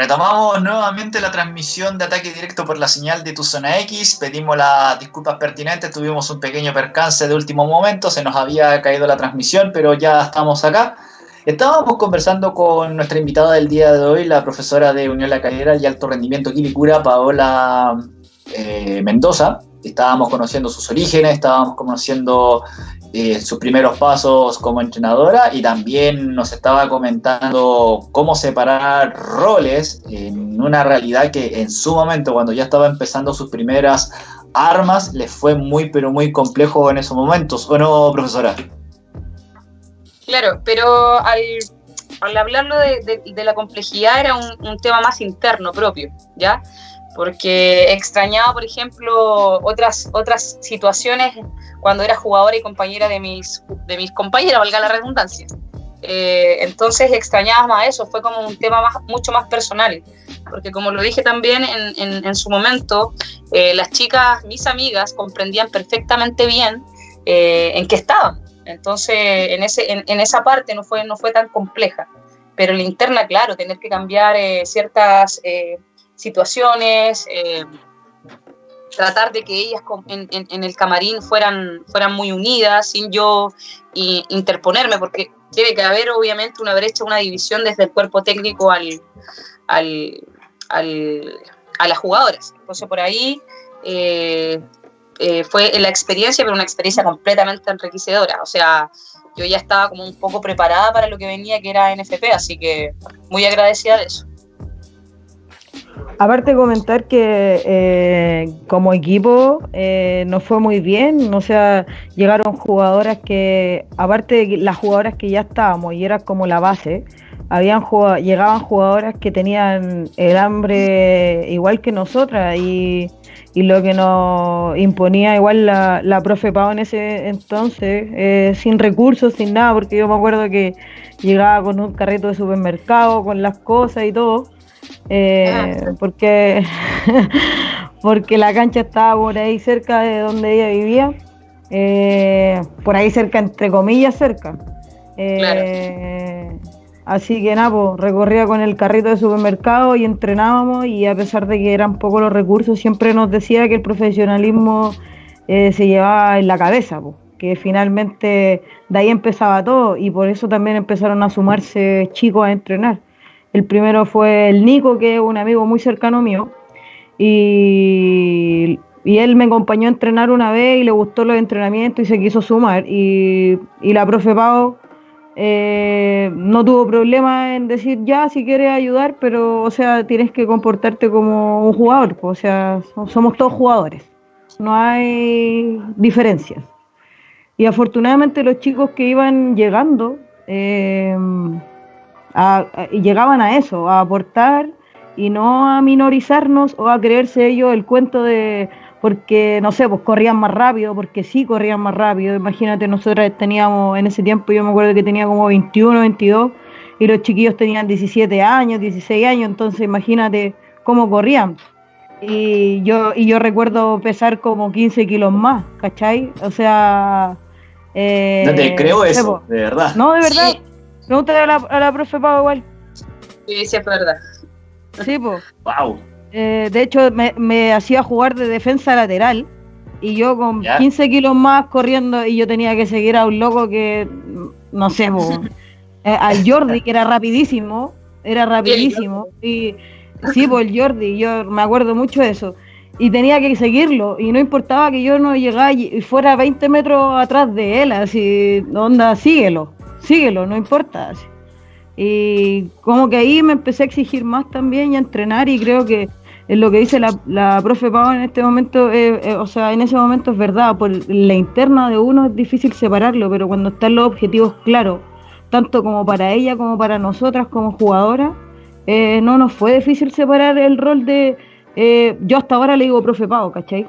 retomamos nuevamente la transmisión de ataque directo por la señal de tu zona X. Pedimos las disculpas pertinentes, tuvimos un pequeño percance de último momento, se nos había caído la transmisión, pero ya estamos acá. Estábamos conversando con nuestra invitada del día de hoy, la profesora de Unión La Calera y Alto Rendimiento Quilicura, Paola eh, Mendoza. Estábamos conociendo sus orígenes, estábamos conociendo eh, sus primeros pasos como entrenadora y también nos estaba comentando cómo separar roles en una realidad que en su momento, cuando ya estaba empezando sus primeras armas, le fue muy, pero muy complejo en esos momentos. ¿O no, profesora? Claro, pero al, hablarlo de, la complejidad era un tema más interno propio, ¿ya? Porque extrañaba, por ejemplo, otras, otras situaciones cuando era jugadora y compañera de mis, de mis compañeras, valga la redundancia. Eh, entonces extrañaba más eso, fue como un tema más, mucho más personal, porque como lo dije también en, en, su momento, eh, las chicas, mis amigas, comprendían perfectamente bien eh, en qué estaban. Entonces, en, ese, en, en, esa parte no fue, no fue tan compleja. Pero la interna, claro, tener que cambiar ciertas situaciones, eh, tratar de que ellas en, el camarín fueran, fueran muy unidas, sin yo interponerme, porque tiene que haber obviamente una brecha, una división desde el cuerpo técnico al, al, a las jugadoras. Entonces por ahí eh, eh, fue la experiencia, pero una experiencia completamente enriquecedora. O sea, yo ya estaba como un poco preparada para lo que venía, que era NFP, así que muy agradecida de eso. Aparte comentar que eh, como equipo eh, fue muy bien, o sea, llegaron jugadoras que, aparte de las jugadoras que ya estábamos y era como la base, habían llegaban jugadoras que tenían el hambre igual que nosotras y, lo que nos imponía igual la, la profe Pau en ese entonces, eh, sin recursos, sin nada, porque yo me acuerdo que llegaba con un carrito de supermercado, con las cosas y todo eh, ah, porque, porque la cancha estaba por ahí cerca de donde ella vivía, eh, por ahí cerca, entre comillas, cerca. Eh, así que nada, pues, recorría con el carrito de supermercado y entrenábamos y a pesar de que eran pocos los recursos, siempre nos decía que el profesionalismo se llevaba en la cabeza, pues, que finalmente de ahí empezaba todo y por eso también empezaron a sumarse chicos a entrenar. El primero fue el Nico, que es un amigo muy cercano mío. Y, él me acompañó a entrenar una vez y le gustó los entrenamientos y se quiso sumar. Y, la profe Pau eh, no tuvo problema en decir ya si quieres ayudar, pero o sea, tienes que comportarte como un jugador. o sea, somos todos jugadores. No hay diferencias. Y afortunadamente los chicos que iban llegando, eh, y llegaban a eso, a aportar y no a minorizarnos o a creerse ellos el cuento de porque no sé, pues corrían más rápido, porque sí corrían más rápido. Imagínate, nosotros teníamos en ese tiempo, yo me acuerdo que tenía como 21, 22 y los chiquillos tenían 17 años, 16 años, entonces imagínate cómo corrían. Y yo, y yo recuerdo pesar como 15 kilos más, ¿cachai? O sea... Eh, no te creo eso, de verdad. No, de verdad. Pregúntale a la, a la profe Pau igual. Sí, sí, es verdad. Sí, pues. Wow. Eh, de hecho, me, me, hacía jugar de defensa lateral y yo con 15 kilos más corriendo y yo tenía que seguir a un loco que, no sé, eh, al Jordi, que era rapidísimo, era rapidísimo. Y, sí, pues el Jordi, yo me acuerdo mucho de eso. Y tenía que seguirlo y no importaba que yo no llegara y fuera 20 metros atrás de él, así, onda, síguelo síguelo, no importa. Y como que ahí me empecé a exigir más también y a entrenar y creo que es lo que dice la, la profe Pau en este momento, eh, eh, o sea, en ese momento es verdad, por la interna de uno es difícil separarlo, pero cuando están los objetivos claros, tanto como para ella como para nosotras como jugadoras, eh, no nos fue difícil separar el rol de, yo hasta ahora le digo profe Pau, ¿cachai?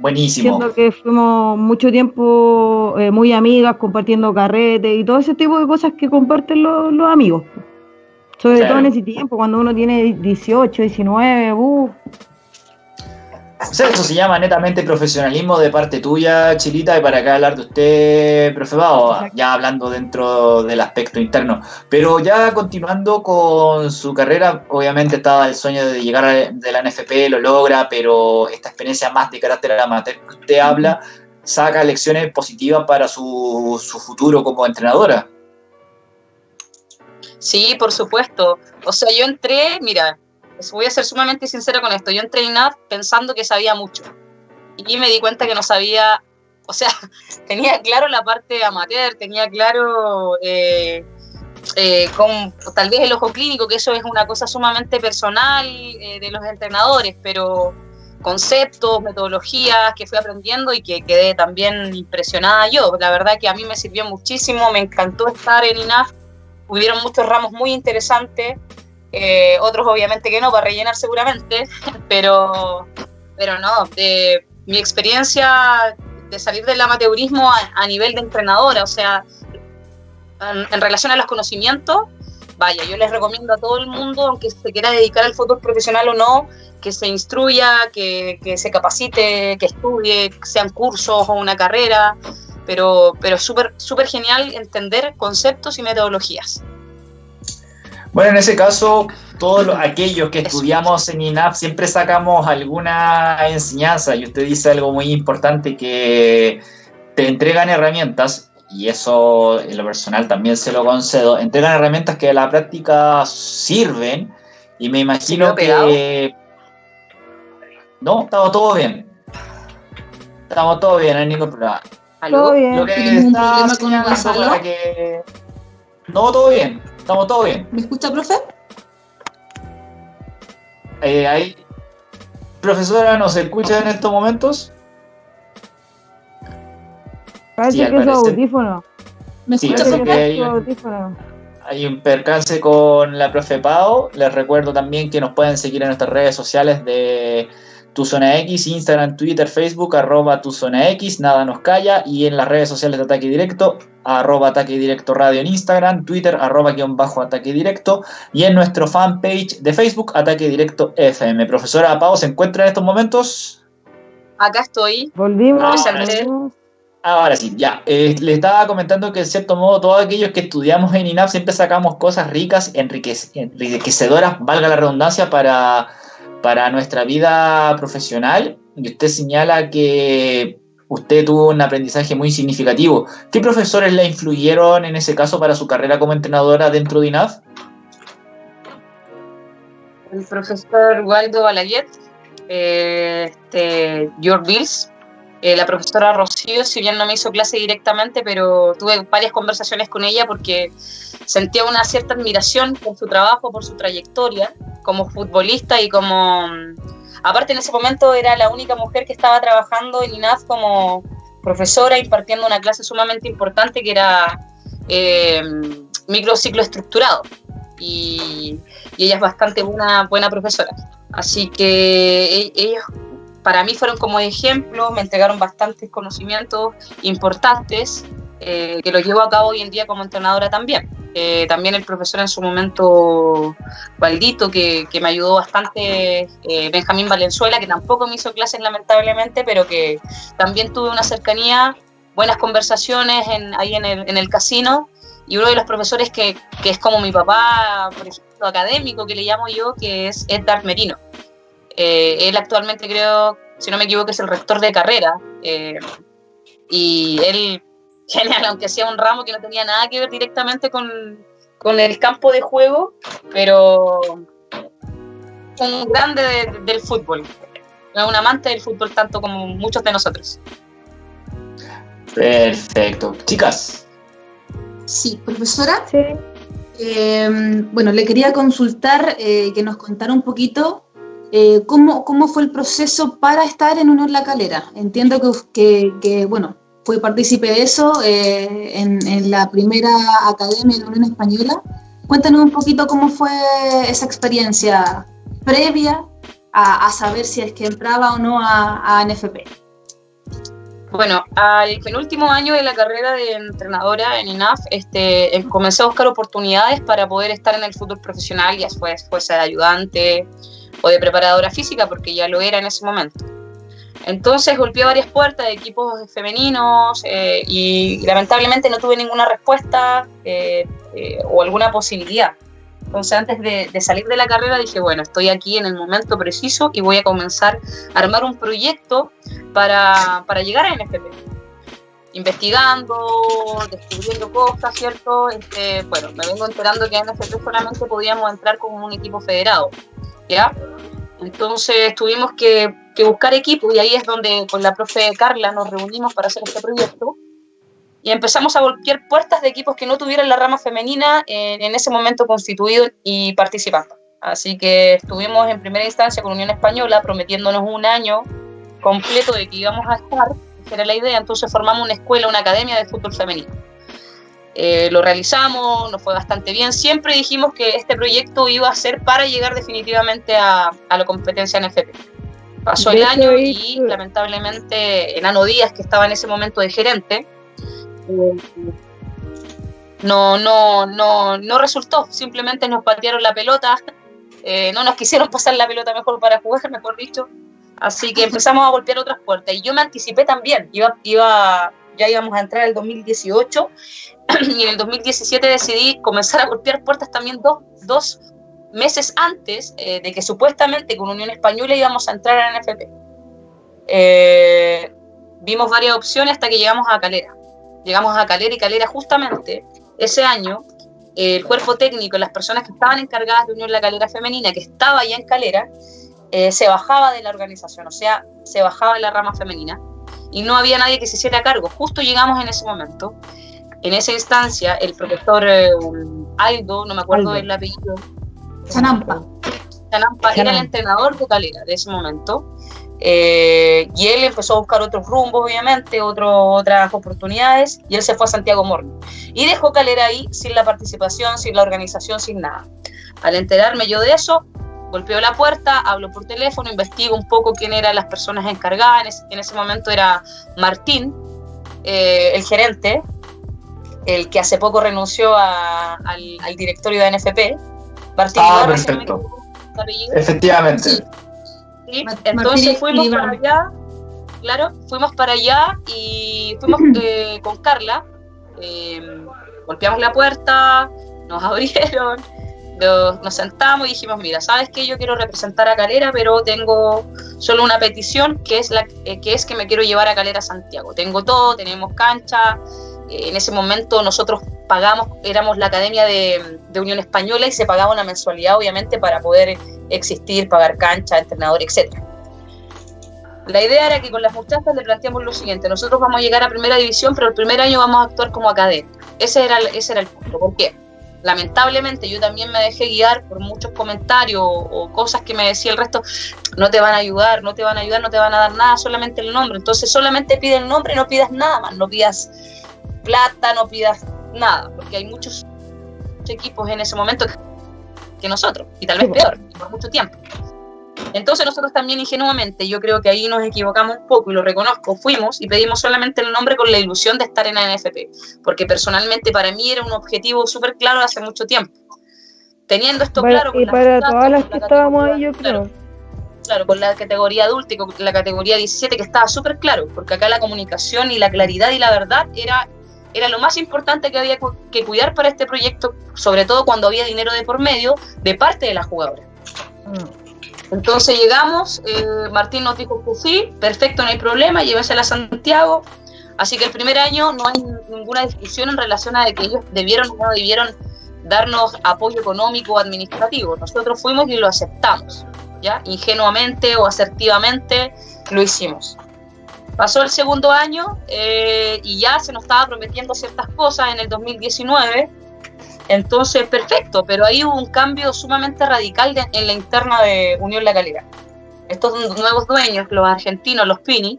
Buenísimo. Siendo que fuimos mucho tiempo eh, muy amigas, compartiendo carretes y todo ese tipo de cosas que comparten los, amigos. Sobre todo en ese tiempo, cuando uno tiene 18, 19, uh. O sea, eso se llama netamente profesionalismo de parte tuya, Chilita, y para acá hablar de usted, profe Bao, ya hablando dentro del aspecto interno. Pero ya continuando con su carrera, obviamente estaba el sueño de llegar a, de la NFP, lo logra, pero esta experiencia más de carácter amateur que usted habla, saca lecciones positivas para su, su futuro como entrenadora. Sí, por supuesto. O sea, yo entré, mira, voy a ser sumamente sincera con esto. Yo entré en INAF pensando que sabía mucho. Y me di cuenta que no sabía, o sea, tenía claro la parte amateur, tenía claro eh, eh, con tal vez el ojo clínico, que eso es una cosa sumamente personal eh, de los entrenadores, pero conceptos, metodologías que fui aprendiendo y que quedé también impresionada yo. La verdad que a mí me sirvió muchísimo, me encantó estar en INAF, hubieron muchos ramos muy interesantes eh, otros obviamente que no, para rellenar seguramente, pero, pero no, de mi experiencia de salir del amateurismo a, nivel de entrenadora, o sea, en, relación a los conocimientos, vaya, yo les recomiendo a todo el mundo, aunque se quiera dedicar al fútbol profesional o no, que se instruya, que, que se capacite, que estudie, sean cursos o una carrera, pero, pero súper súper genial entender conceptos y metodologías. Bueno, en ese caso, todos aquellos que estudiamos en INAP siempre sacamos alguna enseñanza y usted dice algo muy importante que te entregan herramientas y eso en lo personal también se lo concedo, entregan herramientas que a la práctica sirven y me imagino que... No, estamos todo bien. Estamos todo bien, no hay ningún problema. Todo bien. Lo que está con que... No, todo bien. Estamos todo bien. ¿Me escucha, profe? Eh, ahí. Profesora, ¿nos escucha en estos momentos? Parece que es su audífono. ¿Me escucha, profe? Hay, hay un percance con la profe Pau. Les recuerdo también que nos pueden seguir en nuestras redes sociales de tu Zona X, Instagram, Twitter, Facebook, arroba Tu Zona X, nada nos calla, y en las redes sociales de Ataque Directo, arroba Ataque Directo Radio en Instagram, Twitter, arroba guion bajo Ataque Directo, y en nuestro fanpage de Facebook, Ataque Directo FM. Profesora Pau, ¿se encuentra en estos momentos? Acá estoy. Volvimos. Ahora sí, ya. Eh, le estaba comentando que en cierto modo todos aquellos que estudiamos en INAP siempre sacamos cosas ricas, enriquecedoras, valga la redundancia, para para nuestra vida profesional, y usted señala que usted tuvo un aprendizaje muy significativo. ¿Qué profesores le influyeron en ese caso para su carrera como entrenadora dentro de INAF? El profesor Waldo Balaguet, eh, este, George Bills, eh, la profesora Rocío, si bien no me hizo clase directamente, pero tuve varias conversaciones con ella porque sentía una cierta admiración por su trabajo, por su trayectoria como futbolista y como... Aparte en ese momento era la única mujer que estaba trabajando en INAF como profesora impartiendo una clase sumamente importante que era eh, microciclo estructurado. Y, ella es bastante buena, buena profesora. Así que e, ellos para mí fueron como ejemplo, me entregaron bastantes conocimientos importantes eh, que los llevo a cabo hoy en día como entrenadora también. Eh, también el profesor en su momento, Valdito, que, que me ayudó bastante, eh, Benjamín Valenzuela, que tampoco me hizo clases lamentablemente, pero que también tuve una cercanía, buenas conversaciones en, ahí en el, en el casino, y uno de los profesores que, que, es como mi papá, por ejemplo, académico, que le llamo yo, que es Edgar Merino. él actualmente creo, si no me equivoco, es el rector de carrera, y él genial, aunque sea un ramo que no tenía nada que ver directamente con, el campo de juego, pero un grande del fútbol, un amante del fútbol tanto como muchos de nosotros. Perfecto. Chicas. Sí, profesora. Sí. Em, bueno, le quería consultar eh, que nos contara un poquito eh, cómo, cómo, fue el proceso para estar en Unión La Calera. Entiendo que, que, que bueno, fue partícipe de eso eh, en, la primera academia de la Unión Española. Cuéntanos un poquito cómo fue esa experiencia previa a, saber si es que entraba o no a, NFP. Bueno, al penúltimo año de la carrera de entrenadora en INAF, este, em, comencé a buscar oportunidades para poder estar en el fútbol profesional, ya después fuese de ayudante o de preparadora física, porque ya lo era en ese momento. Entonces golpeé varias puertas de equipos femeninos eh, y, lamentablemente no tuve ninguna respuesta eh, eh, o alguna posibilidad. Entonces antes de, salir de la carrera dije, bueno, estoy aquí en el momento preciso y voy a comenzar a armar un proyecto para, para llegar a NFP. Investigando, descubriendo cosas, ¿cierto? Este, bueno, me vengo enterando que a NFP solamente podíamos entrar como un equipo federado, ¿ya? Entonces tuvimos que, buscar equipo y ahí es donde con la profe Carla nos reunimos para hacer este proyecto y empezamos a golpear puertas de equipos que no tuvieran la rama femenina en, ese momento constituido y participando. Así que estuvimos en primera instancia con Unión Española prometiéndonos un año completo de que íbamos a estar, esa era la idea, entonces formamos una escuela, una academia de fútbol femenino. Eh, lo realizamos, nos fue bastante bien. Siempre dijimos que este proyecto iba a ser para llegar definitivamente a, la competencia en FP. Pasó el año y lamentablemente Enano Díaz, que estaba en ese momento de gerente, eh, no, no, no, no resultó. Simplemente nos patearon la pelota, eh, no nos quisieron pasar la pelota mejor para jugar, mejor dicho. Así que empezamos a golpear otras puertas. Y yo me anticipé también. Iba, iba, ya íbamos a entrar el 2018 y en el 2017 decidí comenzar a golpear puertas también dos, dos meses antes eh, de que supuestamente con Unión Española íbamos a entrar a NFP. Eh, vimos varias opciones hasta que llegamos a Calera. Llegamos a Calera y Calera justamente ese año el cuerpo técnico, las personas que estaban encargadas de Unión La Calera Femenina, que estaba ya en Calera, eh, se bajaba de la organización, o sea, se bajaba de la rama femenina y no había nadie que se hiciera cargo. Justo llegamos en ese momento en esa instancia, el profesor eh, Aldo, no me acuerdo del apellido. Chanampa. Chanampa era el entrenador de Calera de ese momento. Eh, y él empezó a buscar otros rumbos, obviamente, otras oportunidades, y él se fue a Santiago Morning. Y dejó Calera ahí sin la participación, sin la organización, sin nada. Al enterarme yo de eso, golpeo la puerta, hablo por teléfono, investigo un poco quién eran las personas encargadas. En ese, momento era Martín, eh, el gerente, el que hace poco renunció al, directorio de NFP. Ah, perfecto. Efectivamente. Sí. Entonces fuimos para allá, claro, fuimos para allá y fuimos eh, con Carla, em, golpeamos la puerta, nos abrieron, nos, sentamos y dijimos, mira, ¿sabes qué? Yo quiero representar a Calera, pero tengo solo una petición, que es, la, eh, que es que me quiero llevar a Calera a Santiago. Tengo todo, tenemos cancha, en ese momento nosotros pagamos, éramos la Academia de, Unión Española y se pagaba una mensualidad obviamente para poder existir, pagar cancha, entrenador, etc. La idea era que con las muchachas le planteamos lo siguiente, nosotros vamos a llegar a primera división, pero el primer año vamos a actuar como academia. Ese era, ese era el punto. ¿Por qué? Lamentablemente yo también me dejé guiar por muchos comentarios o, cosas que me decía el resto, no te van a ayudar, no te van a ayudar, no te van a dar nada, solamente el nombre. Entonces solamente pide el nombre, no pidas nada más, no pidas plata, no pidas nada, porque hay muchos equipos en ese momento que nosotros, y tal vez peor, por mucho tiempo. Entonces nosotros también ingenuamente, yo creo que ahí nos equivocamos un poco y lo reconozco, fuimos y pedimos solamente el nombre con la ilusión de estar en la NFP, porque personalmente para mí era un objetivo súper claro hace mucho tiempo. Teniendo esto claro... Y para todas las que estábamos ahí, yo creo. Claro, con la categoría adulta y con la categoría 17, que estaba súper claro, porque acá la comunicación y la claridad y la verdad era era lo más importante que había que cuidar para este proyecto, sobre todo cuando había dinero de por medio de parte de la jugadora. Mm. Entonces llegamos, eh, Martín nos dijo que sí, perfecto, no hay problema, llévesela a Santiago. Así que el primer año no hay ninguna discusión en relación a de que ellos debieron o no debieron darnos apoyo económico o administrativo. Nosotros fuimos y lo aceptamos, ¿ya? Ingenuamente o asertivamente lo hicimos. Pasó el segundo año eh, y ya se nos estaba prometiendo ciertas cosas en el 2019. Entonces, perfecto, pero ahí hubo un cambio sumamente radical en la interna de Unión La Calera. Estos nuevos dueños, los argentinos, los Pini,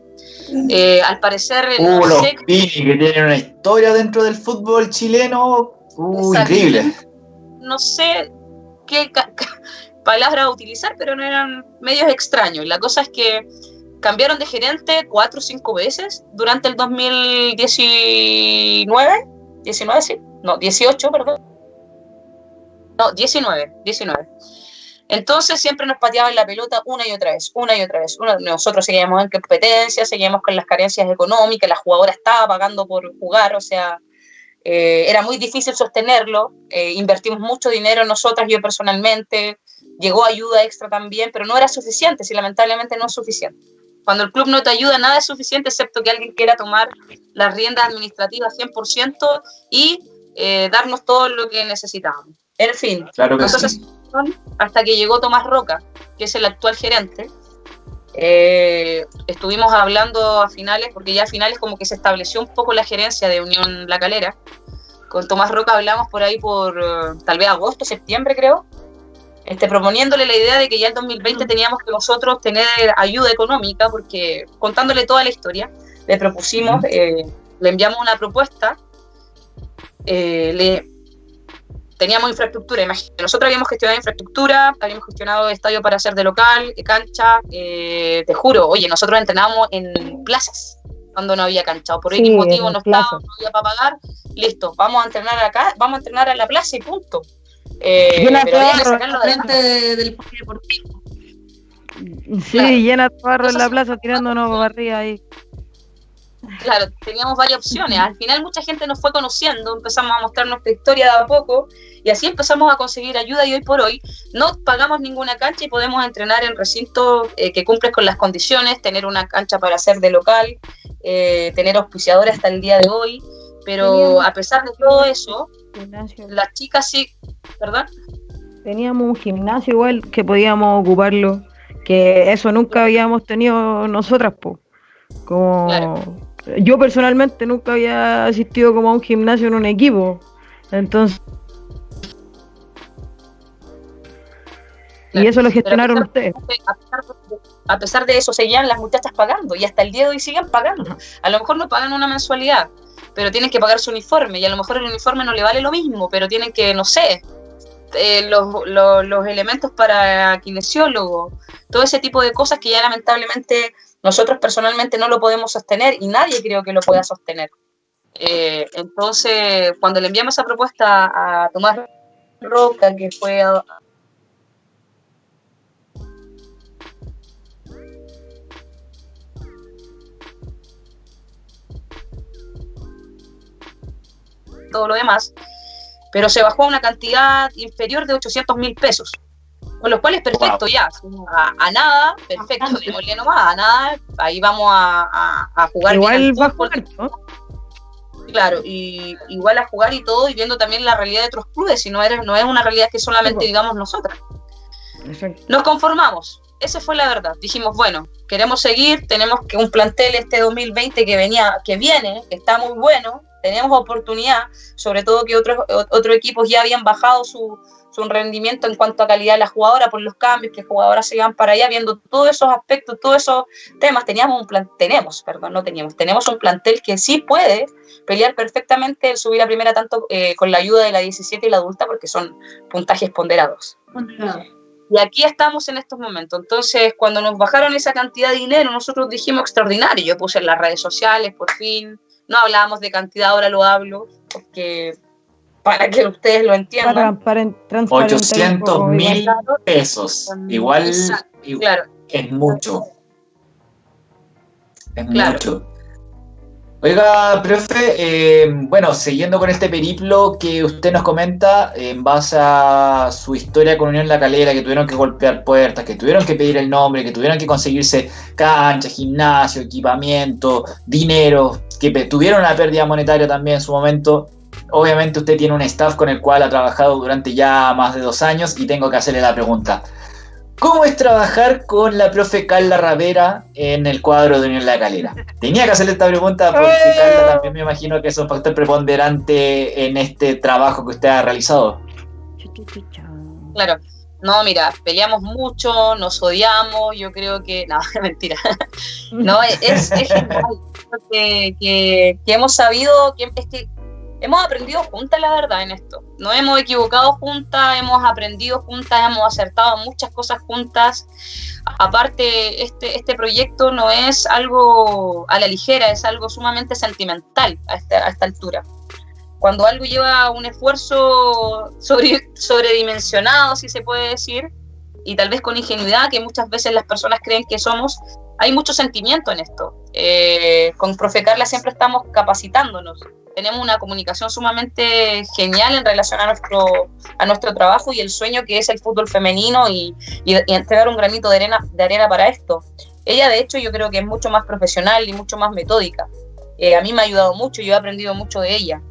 eh, al parecer... Uh, los Pini, que tienen una historia dentro del fútbol chileno uh, increíble. No sé qué palabras utilizar, pero no eran medios extraños. La cosa es que cambiaron de gerente cuatro o cinco veces durante el 2019, 19, sí, no, 18, perdón. No, 19, 19. Entonces siempre nos pateaban la pelota una y otra vez, una y otra vez. nosotros seguíamos en competencia, seguíamos con las carencias económicas, la jugadora estaba pagando por jugar, o sea, eh, era muy difícil sostenerlo. Eh, invertimos mucho dinero nosotras, yo personalmente, llegó ayuda extra también, pero no era suficiente, si lamentablemente no es suficiente. Cuando el club no te ayuda, nada es suficiente excepto que alguien quiera tomar las riendas administrativas 100% y eh, darnos todo lo que necesitábamos. En fin, claro que sí hasta que llegó Tomás Roca, que es el actual gerente. Eh, estuvimos hablando a finales, porque ya a finales como que se estableció un poco la gerencia de Unión La Calera. Con Tomás Roca hablamos por ahí por eh, tal vez agosto, septiembre creo, este, proponiéndole la idea de que ya en 2020 teníamos que nosotros tener ayuda económica, porque contándole toda la historia, le propusimos, eh, le enviamos una propuesta, le teníamos infraestructura, imagínate, nosotros habíamos gestionado infraestructura, habíamos gestionado estadio para hacer de local, de cancha, eh, te juro, oye, nosotros entrenábamos en plazas cuando no había cancha, o por sí, motivo no estaba, no había para pagar, listo, vamos a entrenar acá, vamos a entrenar en la plaza y punto. Eh, llena pero que sacarlo de del deportivo. Sí, llena de barro en la plaza tirándonos barriga ahí. Claro, teníamos varias opciones. Al final mucha gente nos fue conociendo, empezamos a mostrar nuestra historia de a poco y así empezamos a conseguir ayuda y hoy por hoy no pagamos ninguna cancha y podemos entrenar en recintos eh, que cumplen con las condiciones, tener una cancha para hacer de local, eh, tener auspiciadores hasta el día de hoy, pero a pesar de todo eso, las chicas sí, ¿verdad? Teníamos un gimnasio igual que podíamos ocuparlo, que eso nunca habíamos tenido nosotras, pues. Como yo personalmente nunca había asistido como a un gimnasio en un equipo. Entonces. y eso lo gestionaron ustedes. a, pesar de, eso, seguían las muchachas pagando y hasta el día de hoy siguen pagando. A lo mejor no pagan una mensualidad, pero tienen que pagar su uniforme y a lo mejor el uniforme no le vale lo mismo, pero tienen que, no sé, eh, los, los elementos para kinesiólogo, todo ese tipo de cosas que ya lamentablemente nosotros personalmente no lo podemos sostener y nadie creo que lo pueda sostener. Eh, entonces, cuando le enviamos esa propuesta a Tomás Roca, que fue todo lo demás, pero se bajó a una cantidad inferior de 800 mil pesos. Con los cuales, perfecto, ya. A, nada, perfecto, démosle nomás, a nada, ahí vamos a, jugar. Igual va a jugar, Claro, y igual a jugar y todo, y viendo también la realidad de otros clubes, si no, eres, no es una realidad que solamente digamos nosotras. Nos conformamos, esa fue la verdad. Dijimos, bueno, queremos seguir, tenemos que un plantel este 2020 que venía, que viene, que está muy bueno, tenemos oportunidad, sobre todo que otros, otros equipos ya habían bajado su, su rendimiento en cuanto a calidad de la jugadora por los cambios, que jugadoras se iban para allá, viendo todos esos aspectos, todos esos temas. Teníamos un plan, tenemos, perdón, no teníamos, tenemos un plantel que sí puede pelear perfectamente el subir a primera tanto eh, con la ayuda de la 17 y la adulta, porque son puntajes ponderados. Y aquí estamos en estos momentos. Entonces, cuando nos bajaron esa cantidad de dinero, nosotros dijimos extraordinario. Yo puse en las redes sociales, por fin. No hablábamos de cantidad, ahora lo hablo, porque para que ustedes lo entiendan. 800 mil pesos. Igual, claro. es mucho. Es mucho. Oiga, profe, eh, bueno, siguiendo con este periplo que usted nos comenta, en base a su historia con Unión La Calera, que tuvieron que golpear puertas, que tuvieron que pedir el nombre, que tuvieron que conseguirse cancha, gimnasio, equipamiento, dinero, que tuvieron una pérdida monetaria también en su momento, obviamente usted tiene un staff con el cual ha trabajado durante ya más de dos años y tengo que hacerle la pregunta. ¿Cómo es trabajar con la profe Carla Ravera en el cuadro de Unión La Calera? Tenía que hacerle esta pregunta porque Carla también me imagino que es un factor preponderante en este trabajo que usted ha realizado. Claro, no, mira, peleamos mucho, nos odiamos, yo creo que, no, mentira, no, es, es que, que, hemos sabido, que, es que hemos aprendido juntas, la verdad, en esto. Nos hemos equivocado juntas, hemos aprendido juntas, hemos acertado muchas cosas juntas. Aparte, este, este proyecto no es algo a la ligera, es algo sumamente sentimental a esta, a esta altura. Cuando algo lleva un esfuerzo sobre, sobredimensionado, si se puede decir, y tal vez con ingenuidad que muchas veces las personas creen que somos, hay mucho sentimiento en esto. Eh, con Profe Carla siempre estamos capacitándonos. Tenemos una comunicación sumamente genial en relación a nuestro, a nuestro trabajo y el sueño que es el fútbol femenino y, entregar un granito de arena, de arena para esto. Ella, de hecho, yo creo que es mucho más profesional y mucho más metódica. Eh, a mí me ha ayudado mucho, yo he aprendido mucho de ella.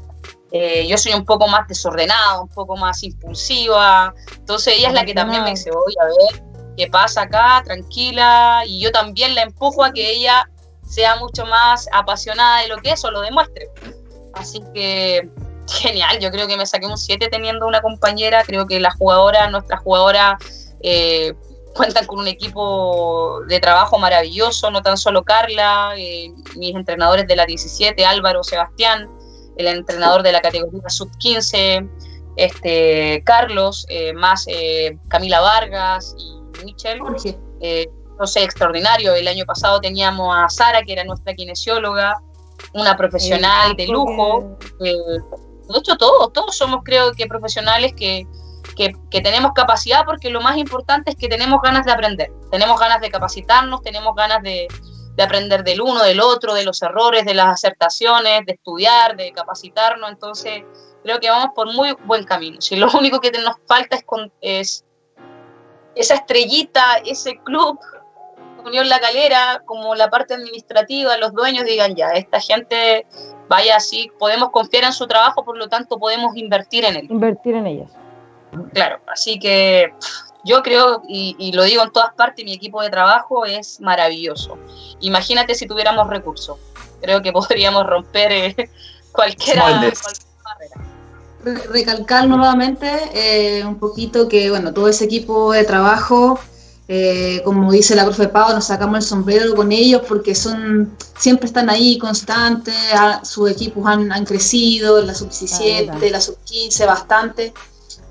Eh, yo soy un poco más desordenada, un poco más impulsiva, entonces ella es la que también me dice, voy a ver qué pasa acá, tranquila, y yo también la empujo a que ella sea mucho más apasionada de lo que es o lo demuestre. Así que genial, yo creo que me saqué un 7 teniendo una compañera, creo que las jugadoras, nuestras jugadoras eh, cuentan con un equipo de trabajo maravilloso, no tan solo Carla, eh, mis entrenadores de la 17, Álvaro, Sebastián, el entrenador de la categoría sub-15, este, Carlos, eh, más Camila Vargas y Michelle. Eh, no sé, extraordinario. El año pasado teníamos a Sara, que era nuestra kinesióloga, una profesional de lujo. de hecho, todos, todos somos, creo que, profesionales que, que, tenemos capacidad, porque lo más importante es que tenemos ganas de aprender, tenemos ganas de capacitarnos, tenemos ganas de, de aprender del uno, del otro, de los errores, de las acertaciones, de estudiar, de capacitarnos. Entonces, creo que vamos por muy buen camino. Si lo único que nos falta es, es esa estrellita, ese club, Unión La Calera, como la parte administrativa, los dueños digan ya, esta gente vaya así, podemos confiar en su trabajo, por lo tanto podemos invertir en él. Invertir en ellas. Claro, así que yo creo, y, lo digo en todas partes, mi equipo de trabajo es maravilloso. Imagínate si tuviéramos recursos. Creo que podríamos romper eh, cualquiera, barrera. Recalcar nuevamente eh, un poquito que, bueno, todo ese equipo de trabajo, eh, como dice la profe Pau, nos sacamos el sombrero con ellos porque son siempre están ahí constantes, sus equipos han, han crecido, la sub-17, la sub-15, bastante.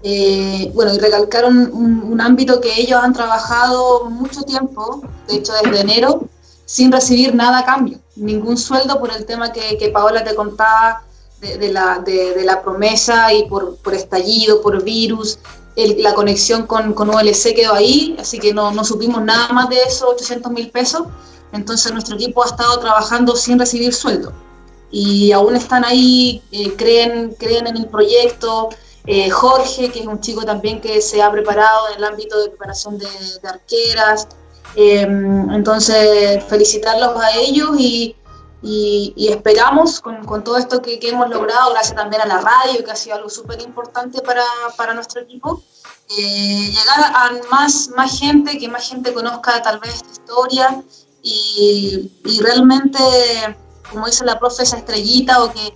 Eh, bueno, y recalcar un, ámbito que ellos han trabajado mucho tiempo, de hecho desde enero, sin recibir nada a cambio, ningún sueldo por el tema que, Paola te contaba de, la, de, la, promesa y por, por estallido, por virus, la conexión con, con OLC quedó ahí, así que no, no supimos nada más de esos 800 mil pesos, entonces nuestro equipo ha estado trabajando sin recibir sueldo. Y aún están ahí, eh, creen, creen en el proyecto, eh, Jorge, que es un chico también que se ha preparado en el ámbito de preparación de, arqueras. Em, entonces, felicitarlos a ellos y, esperamos con, todo esto que, hemos logrado, gracias también a la radio, que ha sido algo súper importante para, nuestro equipo, eh, llegar a más, más gente, que más gente conozca tal vez esta historia y, y realmente, como dice la profe, esa estrellita o que